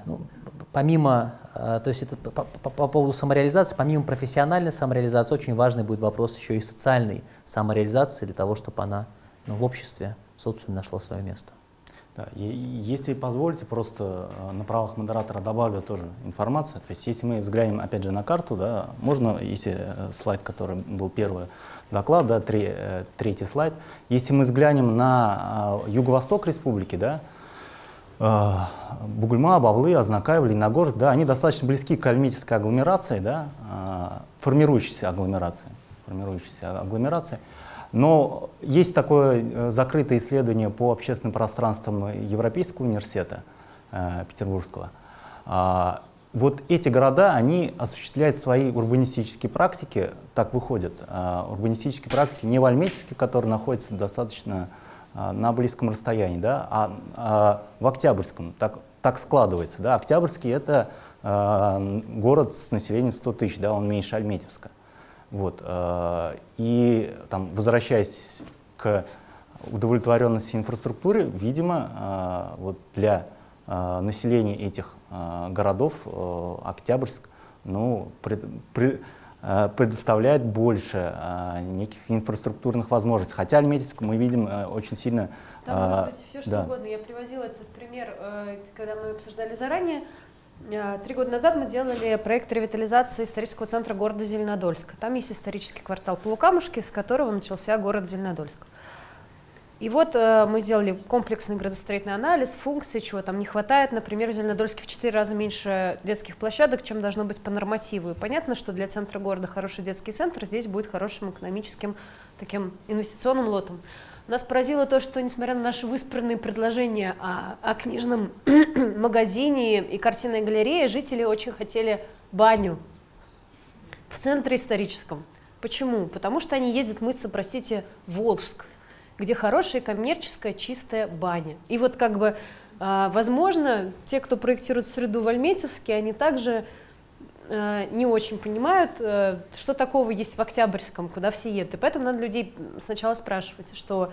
ну, помимо, а, то есть это по, по, по поводу самореализации, помимо профессиональной самореализации, очень важный будет вопрос еще и социальной самореализации для того, чтобы она ну, в обществе, в социуме нашла свое место. Да, и, если позволите, просто а, на правах модератора добавлю тоже информацию. То есть если мы взглянем опять же на карту, да, можно, если э, слайд, который был первый доклад, да, три, э, третий слайд, если мы взглянем на юго-восток республики, да, Бугульма, Бавлы, Азнакаев, Лениногорск, да, они достаточно близки к альметьевской агломерации, да, э, формирующейся агломерации, формирующейся агломерации. Но есть такое э, закрытое исследование по общественным пространствам Европейского университета Петербургского. Вот эти города, они осуществляют свои урбанистические практики, так выходят, урбанистические практики не в Альметьевске, который находится достаточно а, на близком расстоянии, да, а, а в Октябрьском так, так складывается. Да. Октябрьский — это а, город с населением 100 тысяч, да, он меньше Альметьевска. Вот, а, и там, возвращаясь к удовлетворенности инфраструктуры, видимо, а, вот для а, населения этих а, городов а, Октябрьск ну, пред, Э, предоставляет больше э, неких инфраструктурных возможностей. Хотя Альметьевск мы видим э, очень сильно... Там может быть все что да. угодно. Я привозила этот пример, когда мы обсуждали заранее. Три года назад мы делали проект ревитализации исторического центра города Зеленодольска. Там есть исторический квартал Полукамушки, с которого начался город Зеленодольск. И вот э, мы сделали комплексный градостроительный анализ, функции, чего там не хватает. Например, в Зеленодольске в 4 раза меньше детских площадок, чем должно быть по нормативу. И понятно, что для центра города хороший детский центр здесь будет хорошим экономическим таким инвестиционным лотом. Нас поразило то, что, несмотря на наши выспранные предложения о, о книжном <clears throat> магазине и картинной галерее, жители очень хотели баню в центре историческом. Почему? Потому что они ездят мыться, простите, в Волжск где хорошая коммерческая чистая баня. И вот как бы, а, возможно, те, кто проектирует среду в Альметьевске, они также а, не очень понимают, э, что такого есть в Октябрьском, куда все едут. И поэтому надо людей сначала спрашивать, что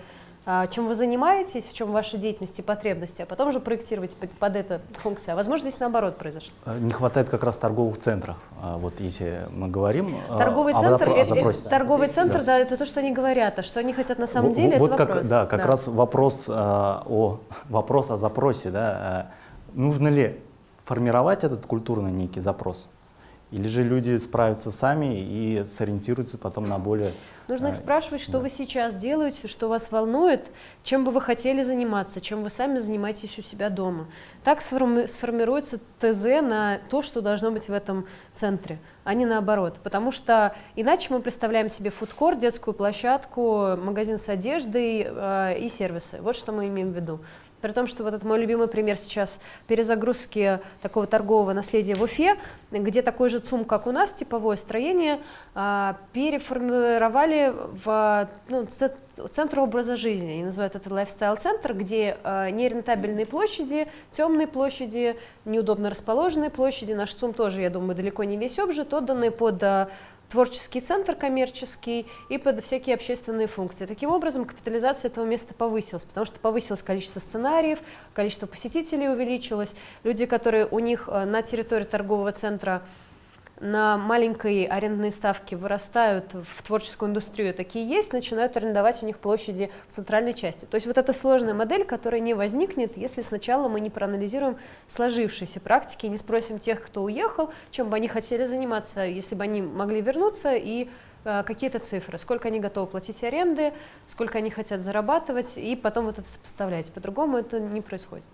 чем вы занимаетесь, в чем ваша деятельность и потребности, а потом уже проектировать под, под это функция. А возможно, здесь наоборот произошло. А, не хватает как раз торговых центров. А, вот если мы говорим торговый центр, о, о это, торговый центр, да. да, это то, что они говорят, а что они хотят на самом деле, вот это как, вопрос. Да, как да. раз вопрос о вопрос о запросе, да, нужно ли формировать этот культурный некий запрос Или же люди справятся сами и сориентируются потом на более... Нужно их э, спрашивать, что да. вы сейчас делаете, что вас волнует, чем бы вы хотели заниматься, чем вы сами занимаетесь у себя дома. Так сформи- сформируется ТЗ на то, что должно быть в этом центре, а не наоборот. Потому что иначе мы представляем себе фудкор, детскую площадку, магазин с одеждой э, и сервисы. Вот что мы имеем в виду. При том, что вот это мой любимый пример сейчас перезагрузки такого торгового наследия в Уфе, где такой же ЦУМ, как у нас, типовое строение, а, переформировали в ну, центр образа жизни. Они называют это лайфстайл-центр, где а, нерентабельные площади, темные площади, неудобно расположенные площади. Наш ЦУМ тоже, я думаю, далеко не весь обжит, отданные под а, творческий центр коммерческий и под всякие общественные функции. Таким образом, капитализация этого места повысилась, потому что повысилось количество сценариев, количество посетителей увеличилось. Люди, которые у них э, на территории торгового центра на маленькой арендной ставке вырастают в творческую индустрию, такие есть, начинают арендовать у них площади в центральной части. То есть вот эта сложная модель, которая не возникнет, если сначала мы не проанализируем сложившиеся практики, не спросим тех, кто уехал, чем бы они хотели заниматься, если бы они могли вернуться, и э, какие-то цифры, сколько они готовы платить аренды, сколько они хотят зарабатывать, и потом вот это сопоставлять. По-другому это не происходит.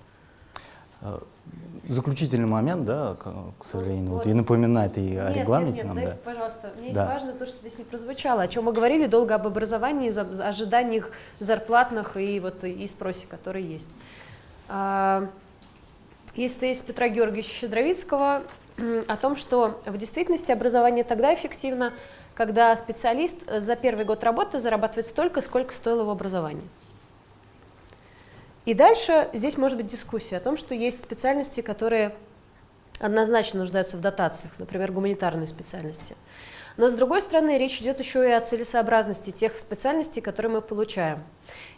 Заключительный момент, да, к, сожалению, вот, вот. и напоминает и о Нет, регламенте нет, нет, нам, дай, да. пожалуйста. Мне Да. есть важно то, что здесь не прозвучало, о чем мы говорили долго об образовании, ожиданиях зарплатных и вот и спросе, который есть. А, Есть тезис Петра Георгиевича Щедровицкого о том, что в действительности образование тогда эффективно, когда специалист за первый год работы зарабатывает столько, сколько стоило его образование. И дальше здесь может быть дискуссия о том, что есть специальности, которые однозначно нуждаются в дотациях, например, гуманитарные специальности. Но с другой стороны, речь идет еще и о целесообразности тех специальностей, которые мы получаем.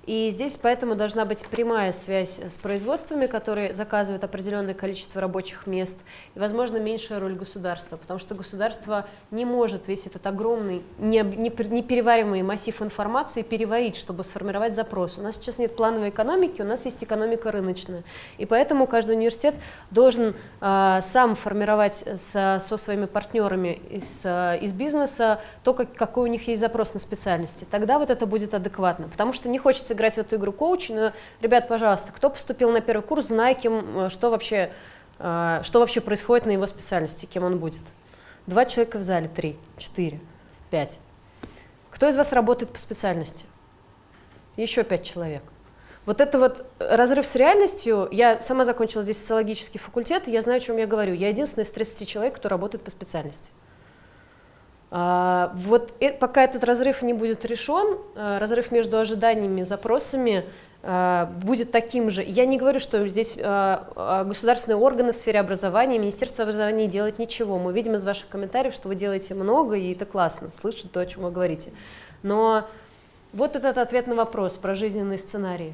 И здесь поэтому должна быть прямая связь с производствами, которые заказывают определенное количество рабочих мест, и, возможно, меньшая роль государства, потому что государство не может весь этот огромный, непереваримый массив информации переварить, чтобы сформировать запрос. У нас сейчас нет плановой экономики, у нас есть экономика рыночная. И поэтому каждый университет должен а, сам формировать со, со своими партнерами из, а, из бизнеса то, как, какой у них есть запрос на специальности. Тогда вот это будет адекватно. Потому что не хочется играть в эту игру коуч, но, ребят, пожалуйста, кто поступил на первый курс, знай, кем, э, что, вообще, а, что вообще происходит на его специальности, кем он будет. Два человека в зале, три, четыре, пять. Кто из вас работает по специальности? Еще пять человек. Вот это вот разрыв с реальностью, я сама закончила здесь социологический факультет, я знаю, о чем я говорю. Я единственная из 30 человек, кто работает по специальности. А, вот э- пока этот разрыв не будет решен, э, разрыв между ожиданиями и запросами э, будет таким же. Я не говорю, что здесь э, государственные органы в сфере образования, Министерство образования делает ничего. Мы видим из ваших комментариев, что вы делаете много, и это классно, слышать то, о чем вы говорите. Но вот этот ответ на вопрос про жизненные сценарии.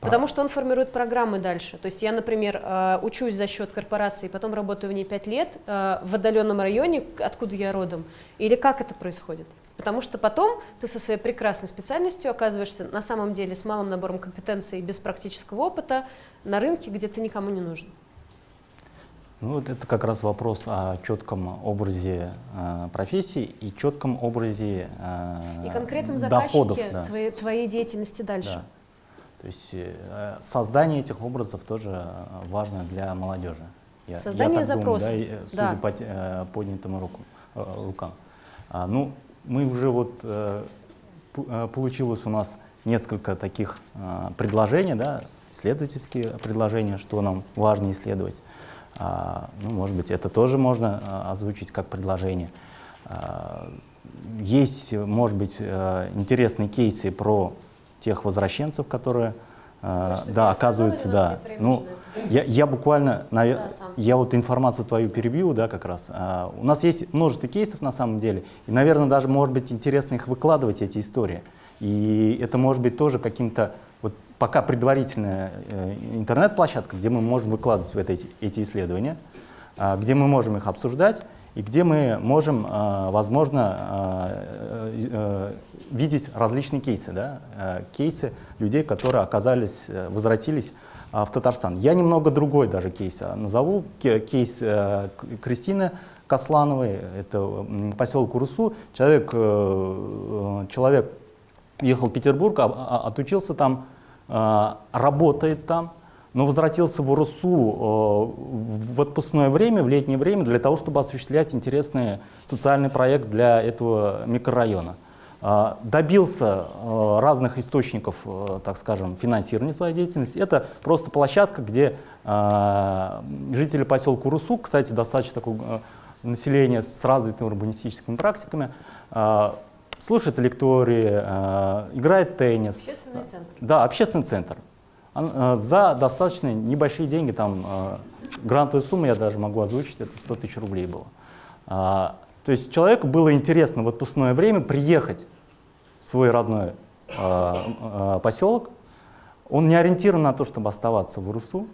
Потому что он формирует программы дальше. То есть я, например, э, учусь за счет корпорации, потом работаю в ней 5 лет э, в отдаленном районе, откуда я родом. Или как это происходит? Потому что потом ты со своей прекрасной специальностью оказываешься на самом деле с малым набором компетенций и без практического опыта на рынке, где ты никому не нужен. Ну, вот это как раз вопрос о четком образе э, профессии и четком образе э, И конкретном доходов. заказчике да. твоей, твоей деятельности дальше. Да. То есть э, создание этих образов тоже э, важно для молодежи. Я, я Создание так думаю, запроса. да, и, э, судя Да. по поднятым руку, э, рукам. А, ну, мы уже вот получилось у нас несколько таких предложений, да, исследовательские предложения, что нам важно исследовать. А, ну, может быть, это тоже можно озвучить как предложение. А, есть, может быть, интересные кейсы про тех возвращенцев, которые, э, что да, я оказывается, сказала, у нас да. Ну, я, я буквально, Да, я вот информацию твою перебью, да, как раз. А, у нас есть множество кейсов на самом деле, и, наверное, даже может быть интересно их выкладывать, эти истории. И это может быть тоже каким-то, вот пока предварительная э, интернет-площадка, где мы можем выкладывать вот эти, эти исследования, а, где мы можем их обсуждать, и где мы можем, а, возможно, а, э, э, видеть различные кейсы, да, э, кейсы людей, которые оказались, возвратились а, в Татарстан. Я немного другой даже кейс назову, Ке- кейс Кристины, Каслановой, это поселок Урусу. Человек, человек ехал в Петербург, отучился там, работает там, но возвратился в Урусу в отпускное время, в летнее время, для того, чтобы осуществлять интересный социальный проект для этого микрорайона. А, добился а, разных источников, так скажем, финансирования своей деятельности. Это просто площадка, где жители поселка Урусу, кстати, достаточно такое население с развитыми урбанистическими практиками, слушает лектории, играет теннис. Общественный центр. Да, общественный центр. За достаточно небольшие деньги, там грантовая сумма я даже могу озвучить, это 100 тысяч рублей было. То есть человеку было интересно в отпускное время приехать в свой родной э, э, поселок. Он не ориентирован на то, чтобы оставаться в Урусу,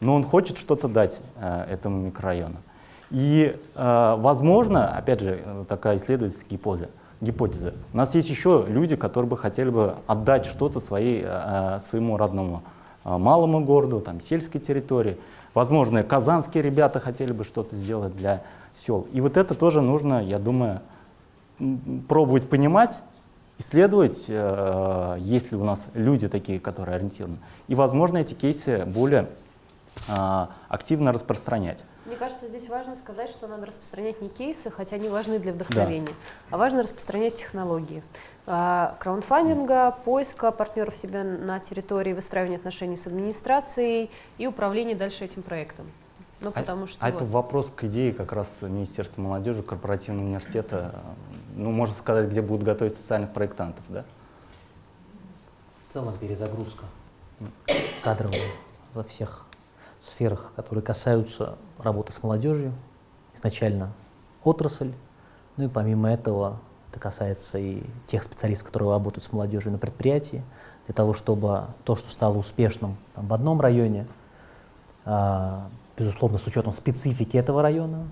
но он хочет что-то дать э, этому микрорайону. И, э, возможно, опять же, такая исследовательская гипотеза, гипотеза. У нас есть еще люди, которые бы хотели бы отдать что-то своей, э, своему родному э, малому городу, там, сельской территории. Возможно, казанские ребята хотели бы что-то сделать для сел. И вот это тоже нужно, я думаю, пробовать понимать, исследовать, э, есть ли у нас люди такие, которые ориентированы. И, возможно, эти кейсы более э, активно распространять. Мне кажется, здесь важно сказать, что надо распространять не кейсы, хотя они важны для вдохновения, да. а важно распространять технологии. А, краундфандинга, поиска партнеров себя на территории, выстраивания отношений с администрацией и управления дальше этим проектом. Ну, а потому что а вот. это вопрос к идее как раз Министерства молодежи, корпоративного университета, ну, можно сказать, где будут готовить социальных проектантов, да? В целом перезагрузка кадровая во всех сферах, которые касаются работы с молодежью, изначально отрасль, ну и помимо этого это касается и тех специалистов, которые работают с молодежью на предприятии, для того, чтобы то, что стало успешным там, в одном районе, а, безусловно, с учетом специфики этого района,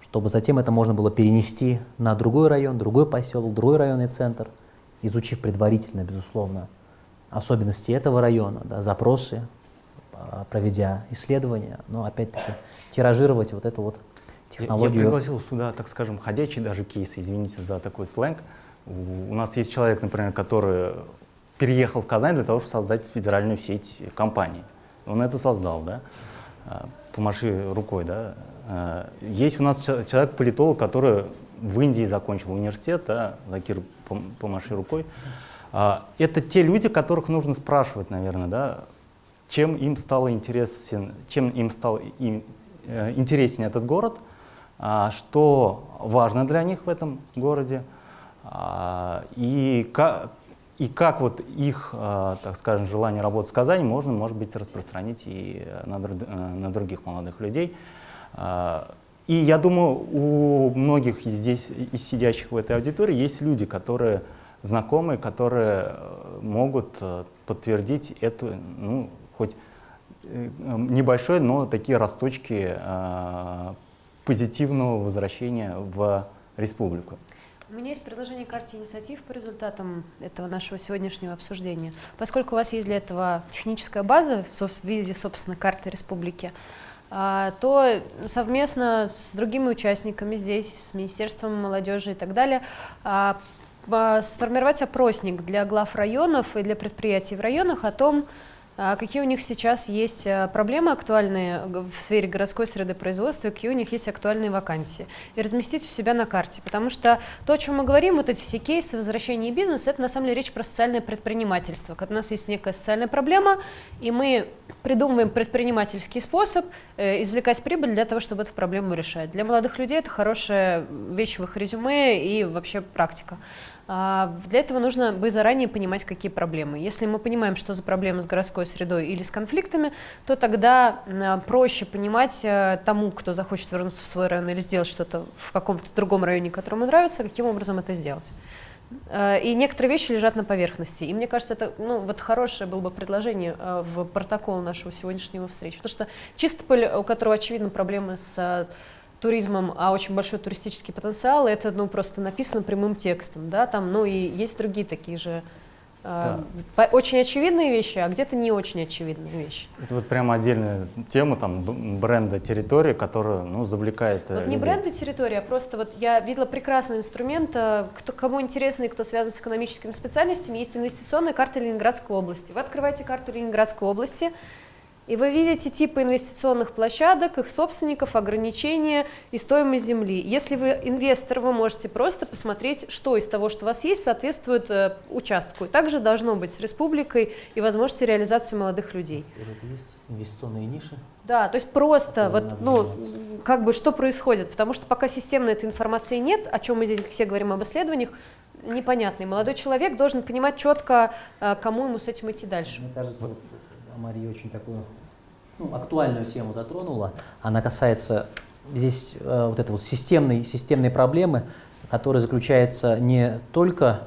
чтобы затем это можно было перенести на другой район, другой поселок, другой районный центр, изучив предварительно, безусловно, особенности этого района, да, запросы, проведя исследования, но опять-таки тиражировать вот эту вот технологию. Я, я пригласил сюда, так скажем, ходячий даже кейс, извините за такой сленг. У, у нас есть человек, например, который переехал в Казань для того, чтобы создать федеральную сеть компаний. Он это создал, да? А, помаши рукой, да. А, есть у нас человек-политолог, который в Индии закончил университет, да, Закир, помаши рукой. А, это те люди, которых нужно спрашивать, наверное, да, чем им стало интересен, чем им стал им, э, интересен этот город, что важно для них в этом городе, и как, и как вот их, э, так скажем, желание работать в Казани можно, может быть, распространить и на, э, на других молодых людей. Э, и я думаю, у многих здесь, из сидящих в этой аудитории, есть люди, которые знакомые, которые могут подтвердить эту, ну, хоть небольшой, но такие росточки позитивного возвращения в республику. У меня есть предложение карте инициатив по результатам этого нашего сегодняшнего обсуждения. Поскольку у вас есть для этого техническая база в виде, собственно, карты республики, а, то совместно с другими участниками здесь, с Министерством молодежи и так далее, а, сформировать опросник для глав районов и для предприятий в районах о том, а какие у них сейчас есть э, проблемы актуальные в сфере городской среды производства, какие у них есть актуальные вакансии, и разместить у себя на карте. Потому что то, о чем мы говорим, вот эти все кейсы возвращения бизнеса, это на самом деле речь про социальное предпринимательство. Когда у нас есть некая социальная проблема, и мы придумываем предпринимательский способ э, извлекать прибыль для того, чтобы эту проблему решать. Для молодых людей это хорошая вещь в их резюме и вообще практика. А, для этого нужно бы заранее понимать, какие проблемы. Если мы понимаем, что за проблемы с городской средой или с конфликтами, то тогда а, проще понимать э, тому, кто захочет вернуться в свой район или сделать что-то в каком-то другом районе, который ему нравится, каким образом это сделать. А, и некоторые вещи лежат на поверхности. И мне кажется, это ну, вот хорошее было бы предложение в протокол нашего сегодняшнего встречи. Потому что Чистополь, у которого, очевидно, проблемы с туризмом, а очень большой туристический потенциал, это ну, просто написано прямым текстом, да, там, ну и есть другие такие же э, по- очень очевидные вещи, а где-то не очень очевидные вещи. Это вот прямо отдельная тема там бренда территории, которая ну, завлекает э, Вот не людей. бренды территории, а просто вот я видела прекрасный инструмент, э, кто, кому интересно и кто связан с экономическими специальностями, есть инвестиционная карта Ленинградской области. Вы открываете карту Ленинградской области, и вы видите типы инвестиционных площадок, их собственников, ограничения и стоимость земли. Если вы инвестор, вы можете просто посмотреть, что из того, что у вас есть, соответствует э, участку. И также должно быть с республикой и возможности реализации молодых людей. Есть инвестиционные ниши. Да, то есть просто вот, ну, как бы что происходит, потому что пока системно этой информации нет, о чем мы здесь все говорим об исследованиях, непонятно. И молодой человек должен понимать четко, э, кому ему с этим идти дальше. Мне кажется, Мария очень такую ну, актуальную тему затронула. Она касается здесь э, вот этой вот системной, системной проблемы, которая заключается не только,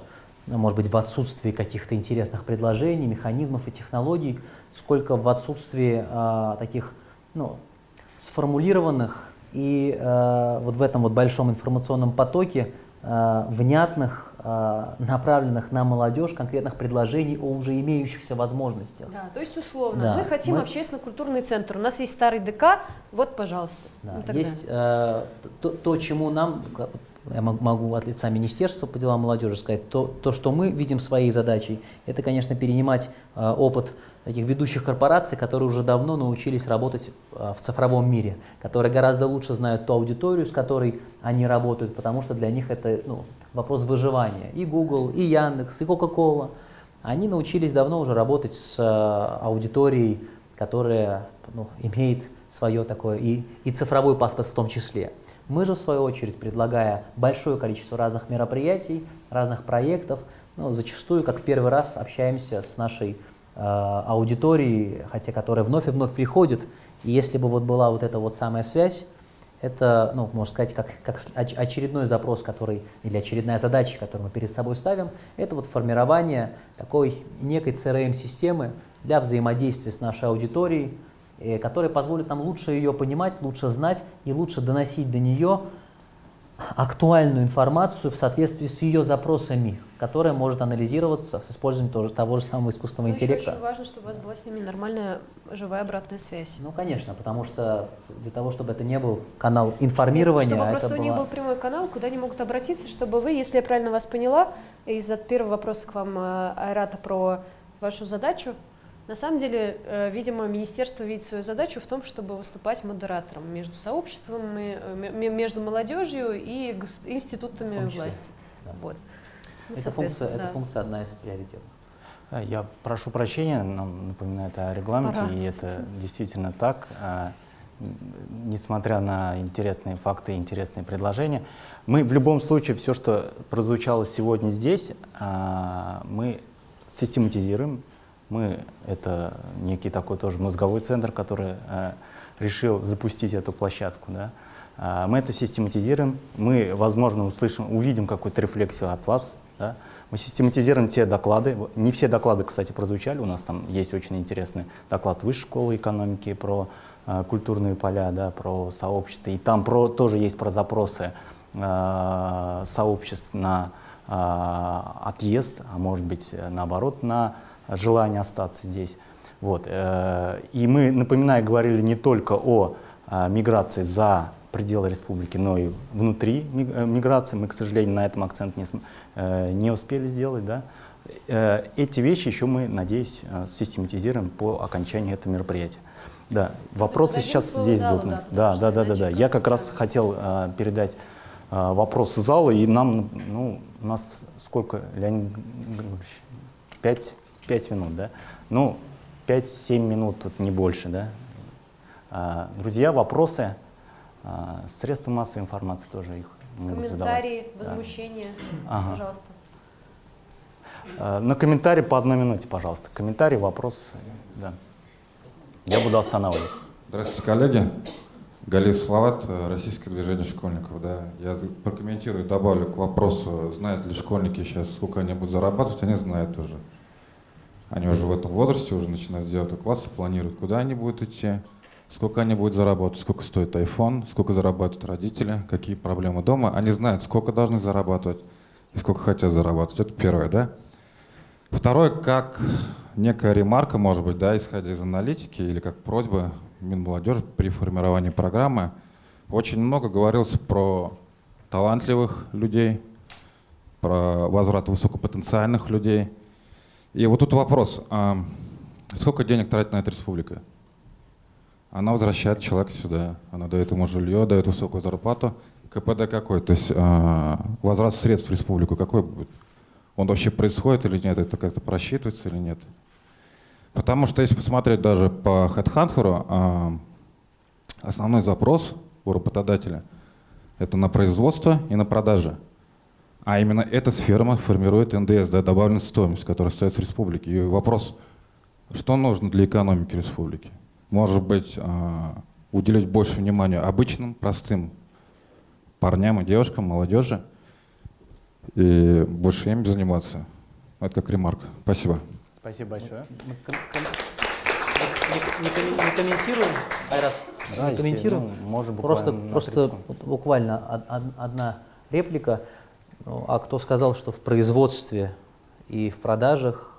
ну, может быть, в отсутствии каких-то интересных предложений, механизмов и технологий, сколько в отсутствии э, таких ну, сформулированных и э, вот в этом вот большом информационном потоке э, внятных, направленных на молодежь конкретных предложений о уже имеющихся возможностях. Да, то есть условно, Да, мы хотим мы- общественно-культурный центр, у нас есть старый ДК, вот, пожалуйста. Да, далее. Есть э, то, то, чему нам, я мог- могу от лица Министерства по делам молодежи сказать, то, то что мы видим своей задачей, это, конечно, перенимать э, опыт таких ведущих корпораций, которые уже давно научились работать э, в цифровом мире, которые гораздо лучше знают ту аудиторию, с которой они работают, потому что для них это ну, вопрос выживания. И Google, и Яндекс, и Coca-Cola. Они научились давно уже работать с э, аудиторией, которая ну, имеет свое такое, и, и цифровой паспорт в том числе. Мы же, в свою очередь, предлагая большое количество разных мероприятий, разных проектов, ну, зачастую, как в первый раз, общаемся с нашей э, аудиторией, хотя которая вновь и вновь приходит. И если бы вот была вот эта вот самая связь, это, ну, можно сказать, как, как очередной запрос, который, или очередная задача, которую мы перед собой ставим, это вот формирование такой некой CRM-системы для взаимодействия с нашей аудиторией, э, которая позволит нам лучше ее понимать, лучше знать и лучше доносить до нее актуальную информацию в соответствии с ее запросами, которая может анализироваться с использованием того, же- того же самого искусственного Ну, еще интеллекта. очень важно, чтобы у вас была с ними нормальная живая обратная связь. Ну, конечно, потому что для того, чтобы это не был канал информирования, Чтобы а просто это у них была- был прямой канал, куда они могут обратиться, чтобы вы, если я правильно вас поняла, из-за первого вопроса к вам, э, Айрата, про вашу задачу, на самом деле, э, видимо, министерство видит свою задачу в том, чтобы выступать модератором между сообществом, и, э, между молодежью и институтами власти. да. Вот. Ну, эта, функция, да. функция одна из приоритетных. А, Я прошу прощения, нам напоминает о регламенте, Пора. и это действительно так. А, Несмотря на интересные факты и интересные предложения, мы в любом случае все, что прозвучало сегодня здесь, а, мы систематизируем. Мы это некий такой тоже мозговой центр, который а, решил запустить эту площадку. Да? А, Мы это систематизируем, мы, возможно, услышим, увидим какую-то рефлексию от вас. Да? Мы систематизируем те доклады. Не все доклады, кстати, прозвучали. У нас там есть очень интересный доклад Высшей школы экономики про а, культурные поля, да, про сообщества. И там про, тоже есть про запросы а, сообществ на а, отъезд, а может быть, э, наоборот, на желание остаться здесь. Вот. э, И мы, напоминаю, говорили не только о а, миграции за пределы республики, но и внутри э, миграции. Мы, к сожалению, на этом акцент не, э, не успели сделать. Да? Э, Эти вещи еще мы, надеюсь, э, систематизируем по окончанию этого мероприятия. Да, вопросы Дадим сейчас здесь будут. да, Да, да, да, да, Я как раз хотел э, передать э, вопросы зала, и нам, ну, у нас сколько, Леонид Григорьевич? Пять, пять минут, да? Ну, пять-семь минут, тут не больше, да? А, Друзья, вопросы, а, средства массовой информации тоже их могут задавать. Комментарии, Да. возмущения, Ага. пожалуйста. А, На комментарий по одной минуте, пожалуйста. Комментарий, вопрос, да. Я буду останавливать. Здравствуйте, коллеги. Галиев Салават, э, Российское движение школьников. Да. Я прокомментирую, добавлю к вопросу, знают ли школьники сейчас, сколько они будут зарабатывать, они знают уже. Они уже в этом возрасте, уже начинают с 9 класса, планируют, куда они будут идти, сколько они будут зарабатывать, сколько стоит iPhone, сколько зарабатывают родители, какие проблемы дома. Они знают, сколько должны зарабатывать и сколько хотят зарабатывать. Это первое, да? Второе, как некая ремарка, может быть, да, исходя из аналитики или как просьба Минмолодежи при формировании программы, очень много говорилось про талантливых людей, про возврат высокопотенциальных людей. И вот тут вопрос, а сколько денег тратит на это республика? Она возвращает человека сюда, она дает ему жилье, дает высокую зарплату. КПД какой? То есть э, возврат средств в республику какой будет? Он вообще происходит или нет? Это как-то просчитывается или нет? Потому что если посмотреть даже по HeadHunter, э, основной запрос у работодателя – это на производство и на продажи. А именно эта сфера формирует НДС, да, добавленную стоимость, которая остается в республике. И вопрос, что нужно для экономики республики? может быть, а, уделять больше внимания обычным, простым парням и девушкам, молодежи, и больше им заниматься. Это как ремарк. Спасибо. Спасибо большое. Не, не, не комментируем, Айрат? Да, не комментируем. Ну, может, просто, просто буквально одна реплика. Ну, а кто сказал, что в производстве и в продажах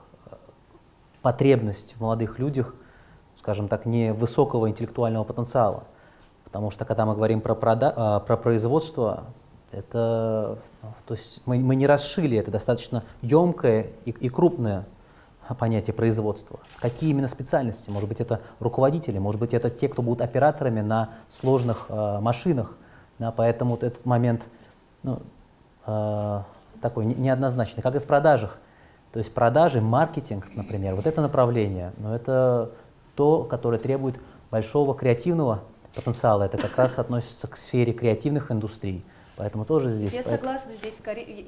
потребность в молодых людях – скажем так, не высокого интеллектуального потенциала. Потому что когда мы говорим про, прода а, про производство, это, то есть мы, мы не расшили, это достаточно емкое и, и крупное понятие производства. Какие именно специальности? Может быть, это руководители, может быть, это те, кто будут операторами на сложных э, машинах. Да, поэтому вот этот момент ну, э, такой неоднозначный, как и в продажах. То есть продажи, маркетинг, например, вот это направление, но это то, которое требует большого креативного потенциала. Это как раз относится к сфере креативных индустрий. Поэтому тоже здесь. Я согласна здесь.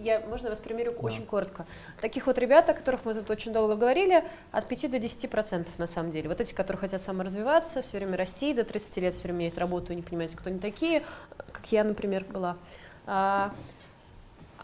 Я, можно вас примерю да. очень коротко. Таких вот ребят, о которых мы тут очень долго говорили, от 5 до 10 процентов на самом деле. Вот эти, которые хотят саморазвиваться, все время расти, до 30 лет все время менять работу, не понимаете, кто они такие, как я, например, была.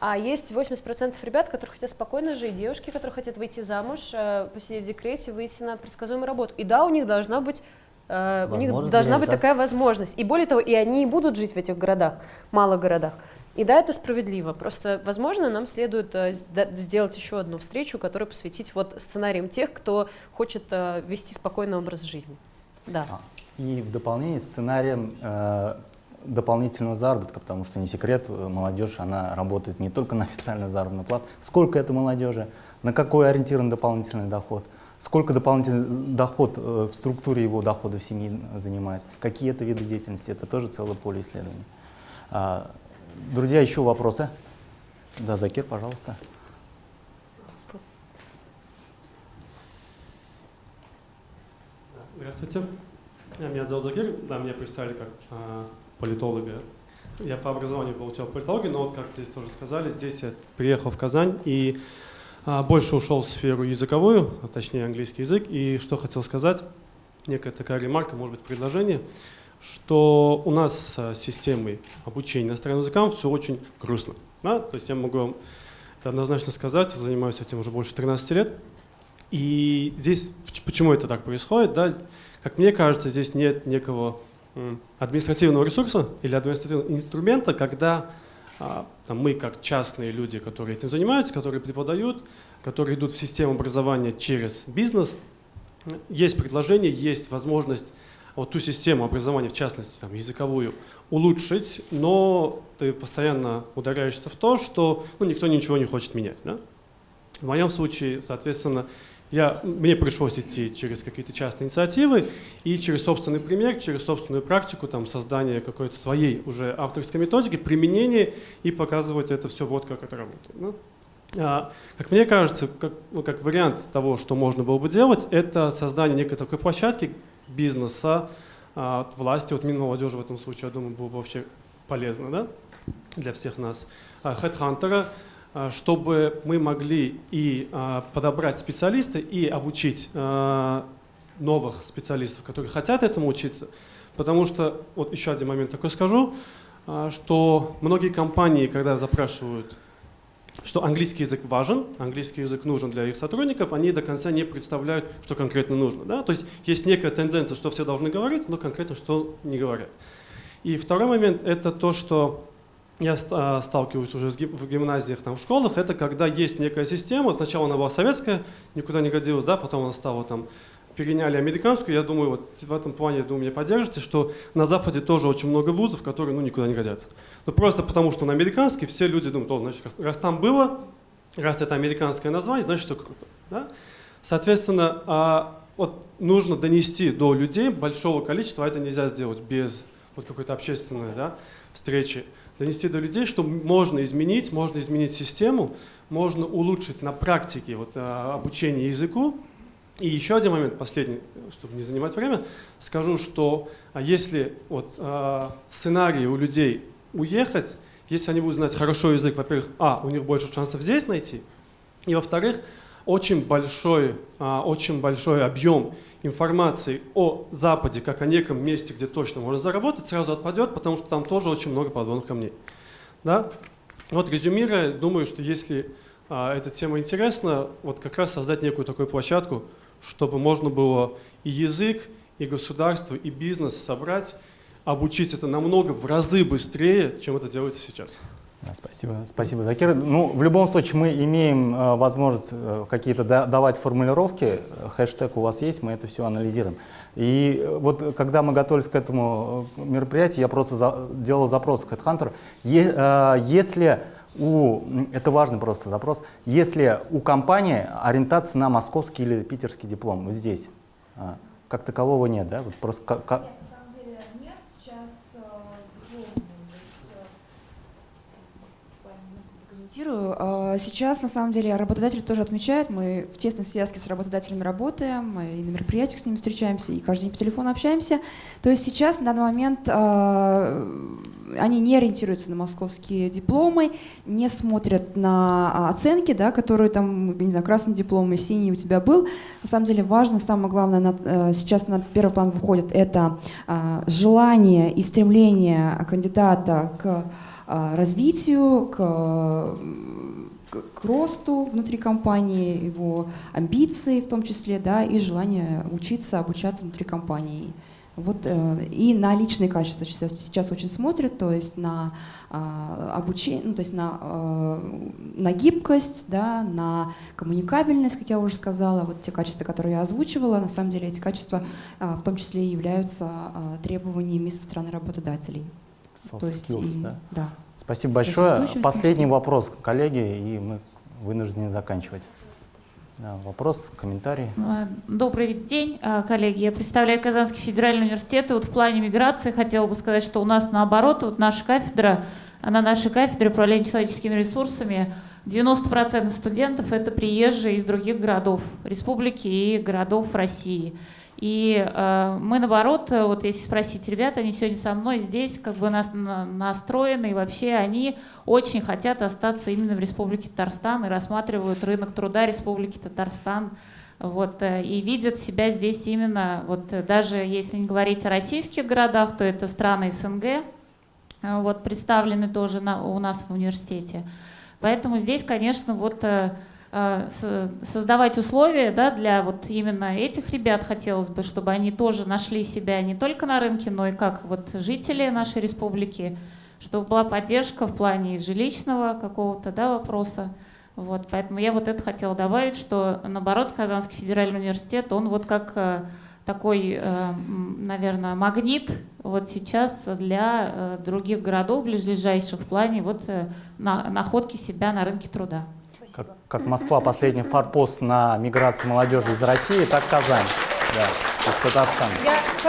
А, есть 80% ребят, которые хотят спокойно жить, девушки, которые хотят выйти замуж, э, посидеть в декрете, выйти на предсказуемую работу. И да, у них должна быть э, у них должна быть такая возможность. И более того, и они и будут жить в этих городах, малых городах. И да, это справедливо. Просто, возможно, нам следует э, сделать еще одну встречу, которую посвятить вот сценариям тех, кто хочет вести спокойный образ жизни. Да. А, и в дополнение сценарием дополнительного заработка, потому что не секрет, э, молодежь, она работает не только на официальную заработную плату. Сколько это молодежи, на какой ориентирован дополнительный доход, сколько дополнительный доход э, в структуре его дохода в семье занимает, какие это виды деятельности, это тоже целое поле исследований. А, друзья, еще вопросы? Да, Закир, пожалуйста. Здравствуйте. Меня зовут Закир, да, меня представили как а, политолога. Я по образованию получал политологию, но вот как здесь тоже сказали, здесь я приехал в Казань и а, больше ушел в сферу языковую, а точнее английский язык. И что хотел сказать, некая такая ремарка, может быть предложение, что у нас с системой обучения иностранным языкам все очень грустно. Да? То есть я могу вам это однозначно сказать, занимаюсь этим уже больше 13 лет. И здесь, почему это так происходит, да? как мне кажется, здесь нет некого административного ресурса или административного инструмента, когда а, там, мы, как частные люди, которые этим занимаются, которые преподают, которые идут в систему образования через бизнес, есть предложение, есть возможность вот ту систему образования, в частности там, языковую, улучшить, но ты постоянно ударяешься в то, что ну, никто ничего не хочет менять. Да? В моем случае, соответственно, я, мне пришлось идти через какие-то частные инициативы и через собственный пример, через собственную практику, там, создание какой-то своей уже авторской методики, применение и показывать это все, вот как это работает. Ну, а, как мне кажется, как, ну, как вариант того, что можно было бы делать, это создание некой такой площадки бизнеса а, власти, вот Минмолодежи в этом случае, я думаю, было бы вообще полезно да? для всех нас. А, чтобы мы могли и а, подобрать специалиста, и обучить а, новых специалистов, которые хотят этому учиться. Потому что, вот еще один момент такой скажу, что многие компании, когда запрашивают, что английский язык важен, английский язык нужен для их сотрудников, они до конца не представляют, что конкретно нужно. Да? То есть есть некая тенденция, что все должны говорить, но конкретно что не говорят. И второй момент – это то, что я а, сталкиваюсь уже в гимназиях, там, в школах, это когда есть некая система, сначала она была советская, никуда не годилась, да, потом она стала там, переняли американскую, я думаю, вот в этом плане, я думаю, меня поддержите, что на Западе тоже очень много вузов, которые, ну, никуда не годятся. Ну, просто потому, что на американский все люди думают, о, значит, раз, раз там было, раз это американское название, значит, все круто, да? Соответственно, а, вот нужно донести до людей большого количества, а это нельзя сделать без вот какой-то общественной да, встречи, донести до людей, что можно изменить, можно изменить систему, можно улучшить на практике вот, а, обучение языку. И еще один момент, последний, чтобы не занимать время, скажу, что а, если вот, а, сценарий у людей уехать, если они будут знать хорошо язык, во-первых, а, у них больше шансов здесь найти, и во-вторых, очень большой, очень большой объем информации о Западе, как о неком месте, где точно можно заработать, сразу отпадет, потому что там тоже очень много подводных камней. Да? Вот резюмируя, думаю, что если а, эта тема интересна, вот как раз создать некую такую площадку, чтобы можно было и язык, и государство, и бизнес собрать, обучить это намного в разы быстрее, чем это делается сейчас. Спасибо, спасибо, Закир. Ну, в любом случае мы имеем э, возможность э, какие-то да, давать формулировки. Хэштег у вас есть, мы это все анализируем. И э, вот когда мы готовились к этому э, мероприятию, я просто за, делал запрос к HeadHunter. Е, э, если у, это важный просто запрос, если у компании ориентация на московский или питерский диплом, вот здесь, э, как такового нет, да? Вот просто как, комментирую. А, сейчас, на самом деле, работодатели тоже отмечают, мы в тесной связке с работодателями работаем, мы и на мероприятиях с ними встречаемся, и каждый день по телефону общаемся. То есть сейчас, на данный момент, а, они не ориентируются на московские дипломы, не смотрят на оценки, да, которые там, не знаю, красный диплом и синий у тебя был. На самом деле важно, самое главное, на, э, сейчас на первый план выходит это желание и стремление кандидата к а, развитию, к, к росту внутри компании, его амбиции в том числе, да, и желание учиться, обучаться внутри компании. Вот, э, и на личные качества сейчас, сейчас очень смотрят, то есть на э, обучение, ну, то есть на, на гибкость, да, на коммуникабельность, как я уже сказала, вот те качества, которые я озвучивала, на самом деле эти качества в том числе и являются требованиями со стороны работодателей soft То есть skills, и, да? да. Спасибо большое. Последний вопрос, коллеги, и мы вынуждены заканчивать. Да, вопрос, комментарий. А, добрый день, а, коллеги. Я представляю Казанский федеральный университет. И вот в плане миграции хотела бы сказать, что у нас наоборот, вот наша кафедра, на нашей кафедре управления человеческими ресурсами 90% студентов это приезжие из других городов республики и городов России. И э, мы, наоборот, вот если спросить ребят, они сегодня со мной здесь как бы нас, на, настроены, и вообще они очень хотят остаться именно в Республике Татарстан и рассматривают рынок труда Республики Татарстан. Вот, э, и видят себя здесь именно, вот, даже если не говорить о российских городах, то это страны СНГ, э, вот, представлены тоже на, у нас в университете. Поэтому здесь, конечно, вот э, Э, создавать условия да, для вот именно этих ребят хотелось бы, чтобы они тоже нашли себя не только на рынке, но и как вот жители нашей республики, чтобы была поддержка в плане жилищного какого-то да, вопроса. Вот, поэтому я вот это хотела добавить, что наоборот Казанский федеральный университет, он вот как э, такой, э, наверное, магнит вот сейчас для других городов ближайших в плане вот находки себя на рынке труда как, как Москва последний форпост на миграции молодежи из России, так Казань. Да, из Татарстана.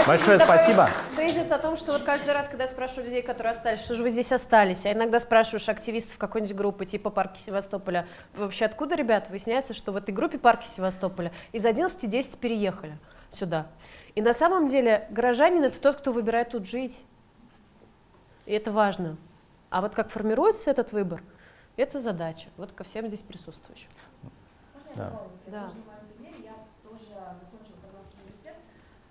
Большое спасибо. Тезис о том, что вот каждый раз, когда я спрашиваю людей, которые остались, что же вы здесь остались, а иногда спрашиваешь активистов какой-нибудь группы, типа Парки Севастополя, вообще откуда, ребята, выясняется, что в этой группе Парки Севастополя из 11 10 переехали сюда. И на самом деле горожанин – это тот, кто выбирает тут жить. И это важно. А вот как формируется этот выбор – это задача, вот ко всем здесь присутствующим. Да. да. Я тоже закончила Казанский университет,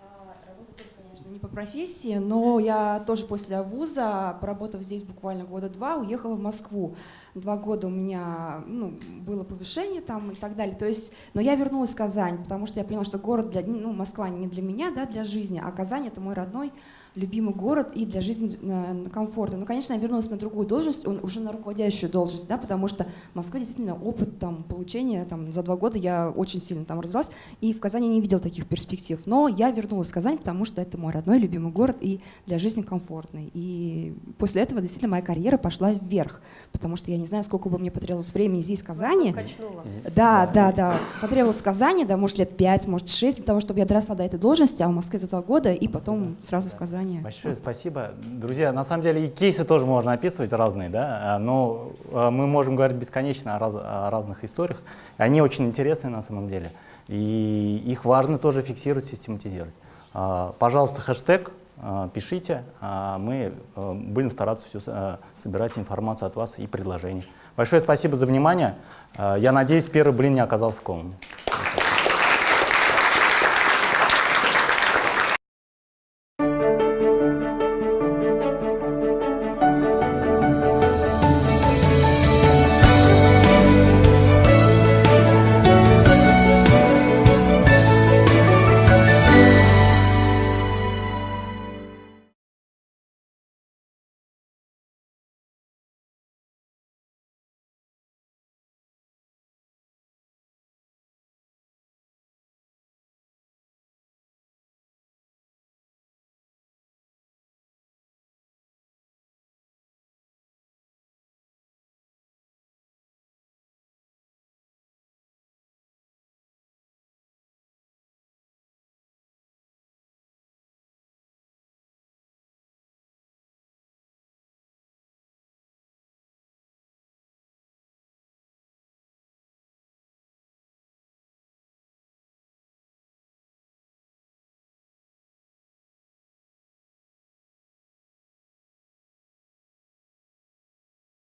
а, работаю тоже, конечно, не по профессии, но я тоже после вуза, поработав здесь буквально года два, уехала в Москву. Два года у меня ну, было повышение там и так далее. То есть, но я вернулась в Казань, потому что я поняла, что город для, ну, Москва не для меня, да, для жизни, а Казань это мой родной любимый город и для жизни э, комфортно. Ну, конечно, я вернулась на другую должность, он уже на руководящую должность, да, потому что Москва действительно опыт там, получения там, за два года я очень сильно там развилась, и в Казани не видел таких перспектив. Но я вернулась в Казань, потому что это мой родной любимый город и для жизни комфортный. И после этого действительно моя карьера пошла вверх, потому что я не знаю, сколько бы мне потребовалось времени здесь, в Казани. Да, да, да. Потребовалось в Казани, да, может, лет пять, может, шесть для того, чтобы я доросла до этой должности, а в Москве за два года, и потом сразу в Казани. Большое спасибо. Друзья, на самом деле и кейсы тоже можно описывать разные, да, а, но а, мы можем говорить бесконечно о, раз, о разных историях. Они очень интересные на самом деле, и их важно тоже фиксировать, систематизировать. А, пожалуйста, хэштег пишите, мы будем стараться все собирать информацию от вас и предложения. Большое спасибо за внимание. Я надеюсь, первый блин не оказался комом.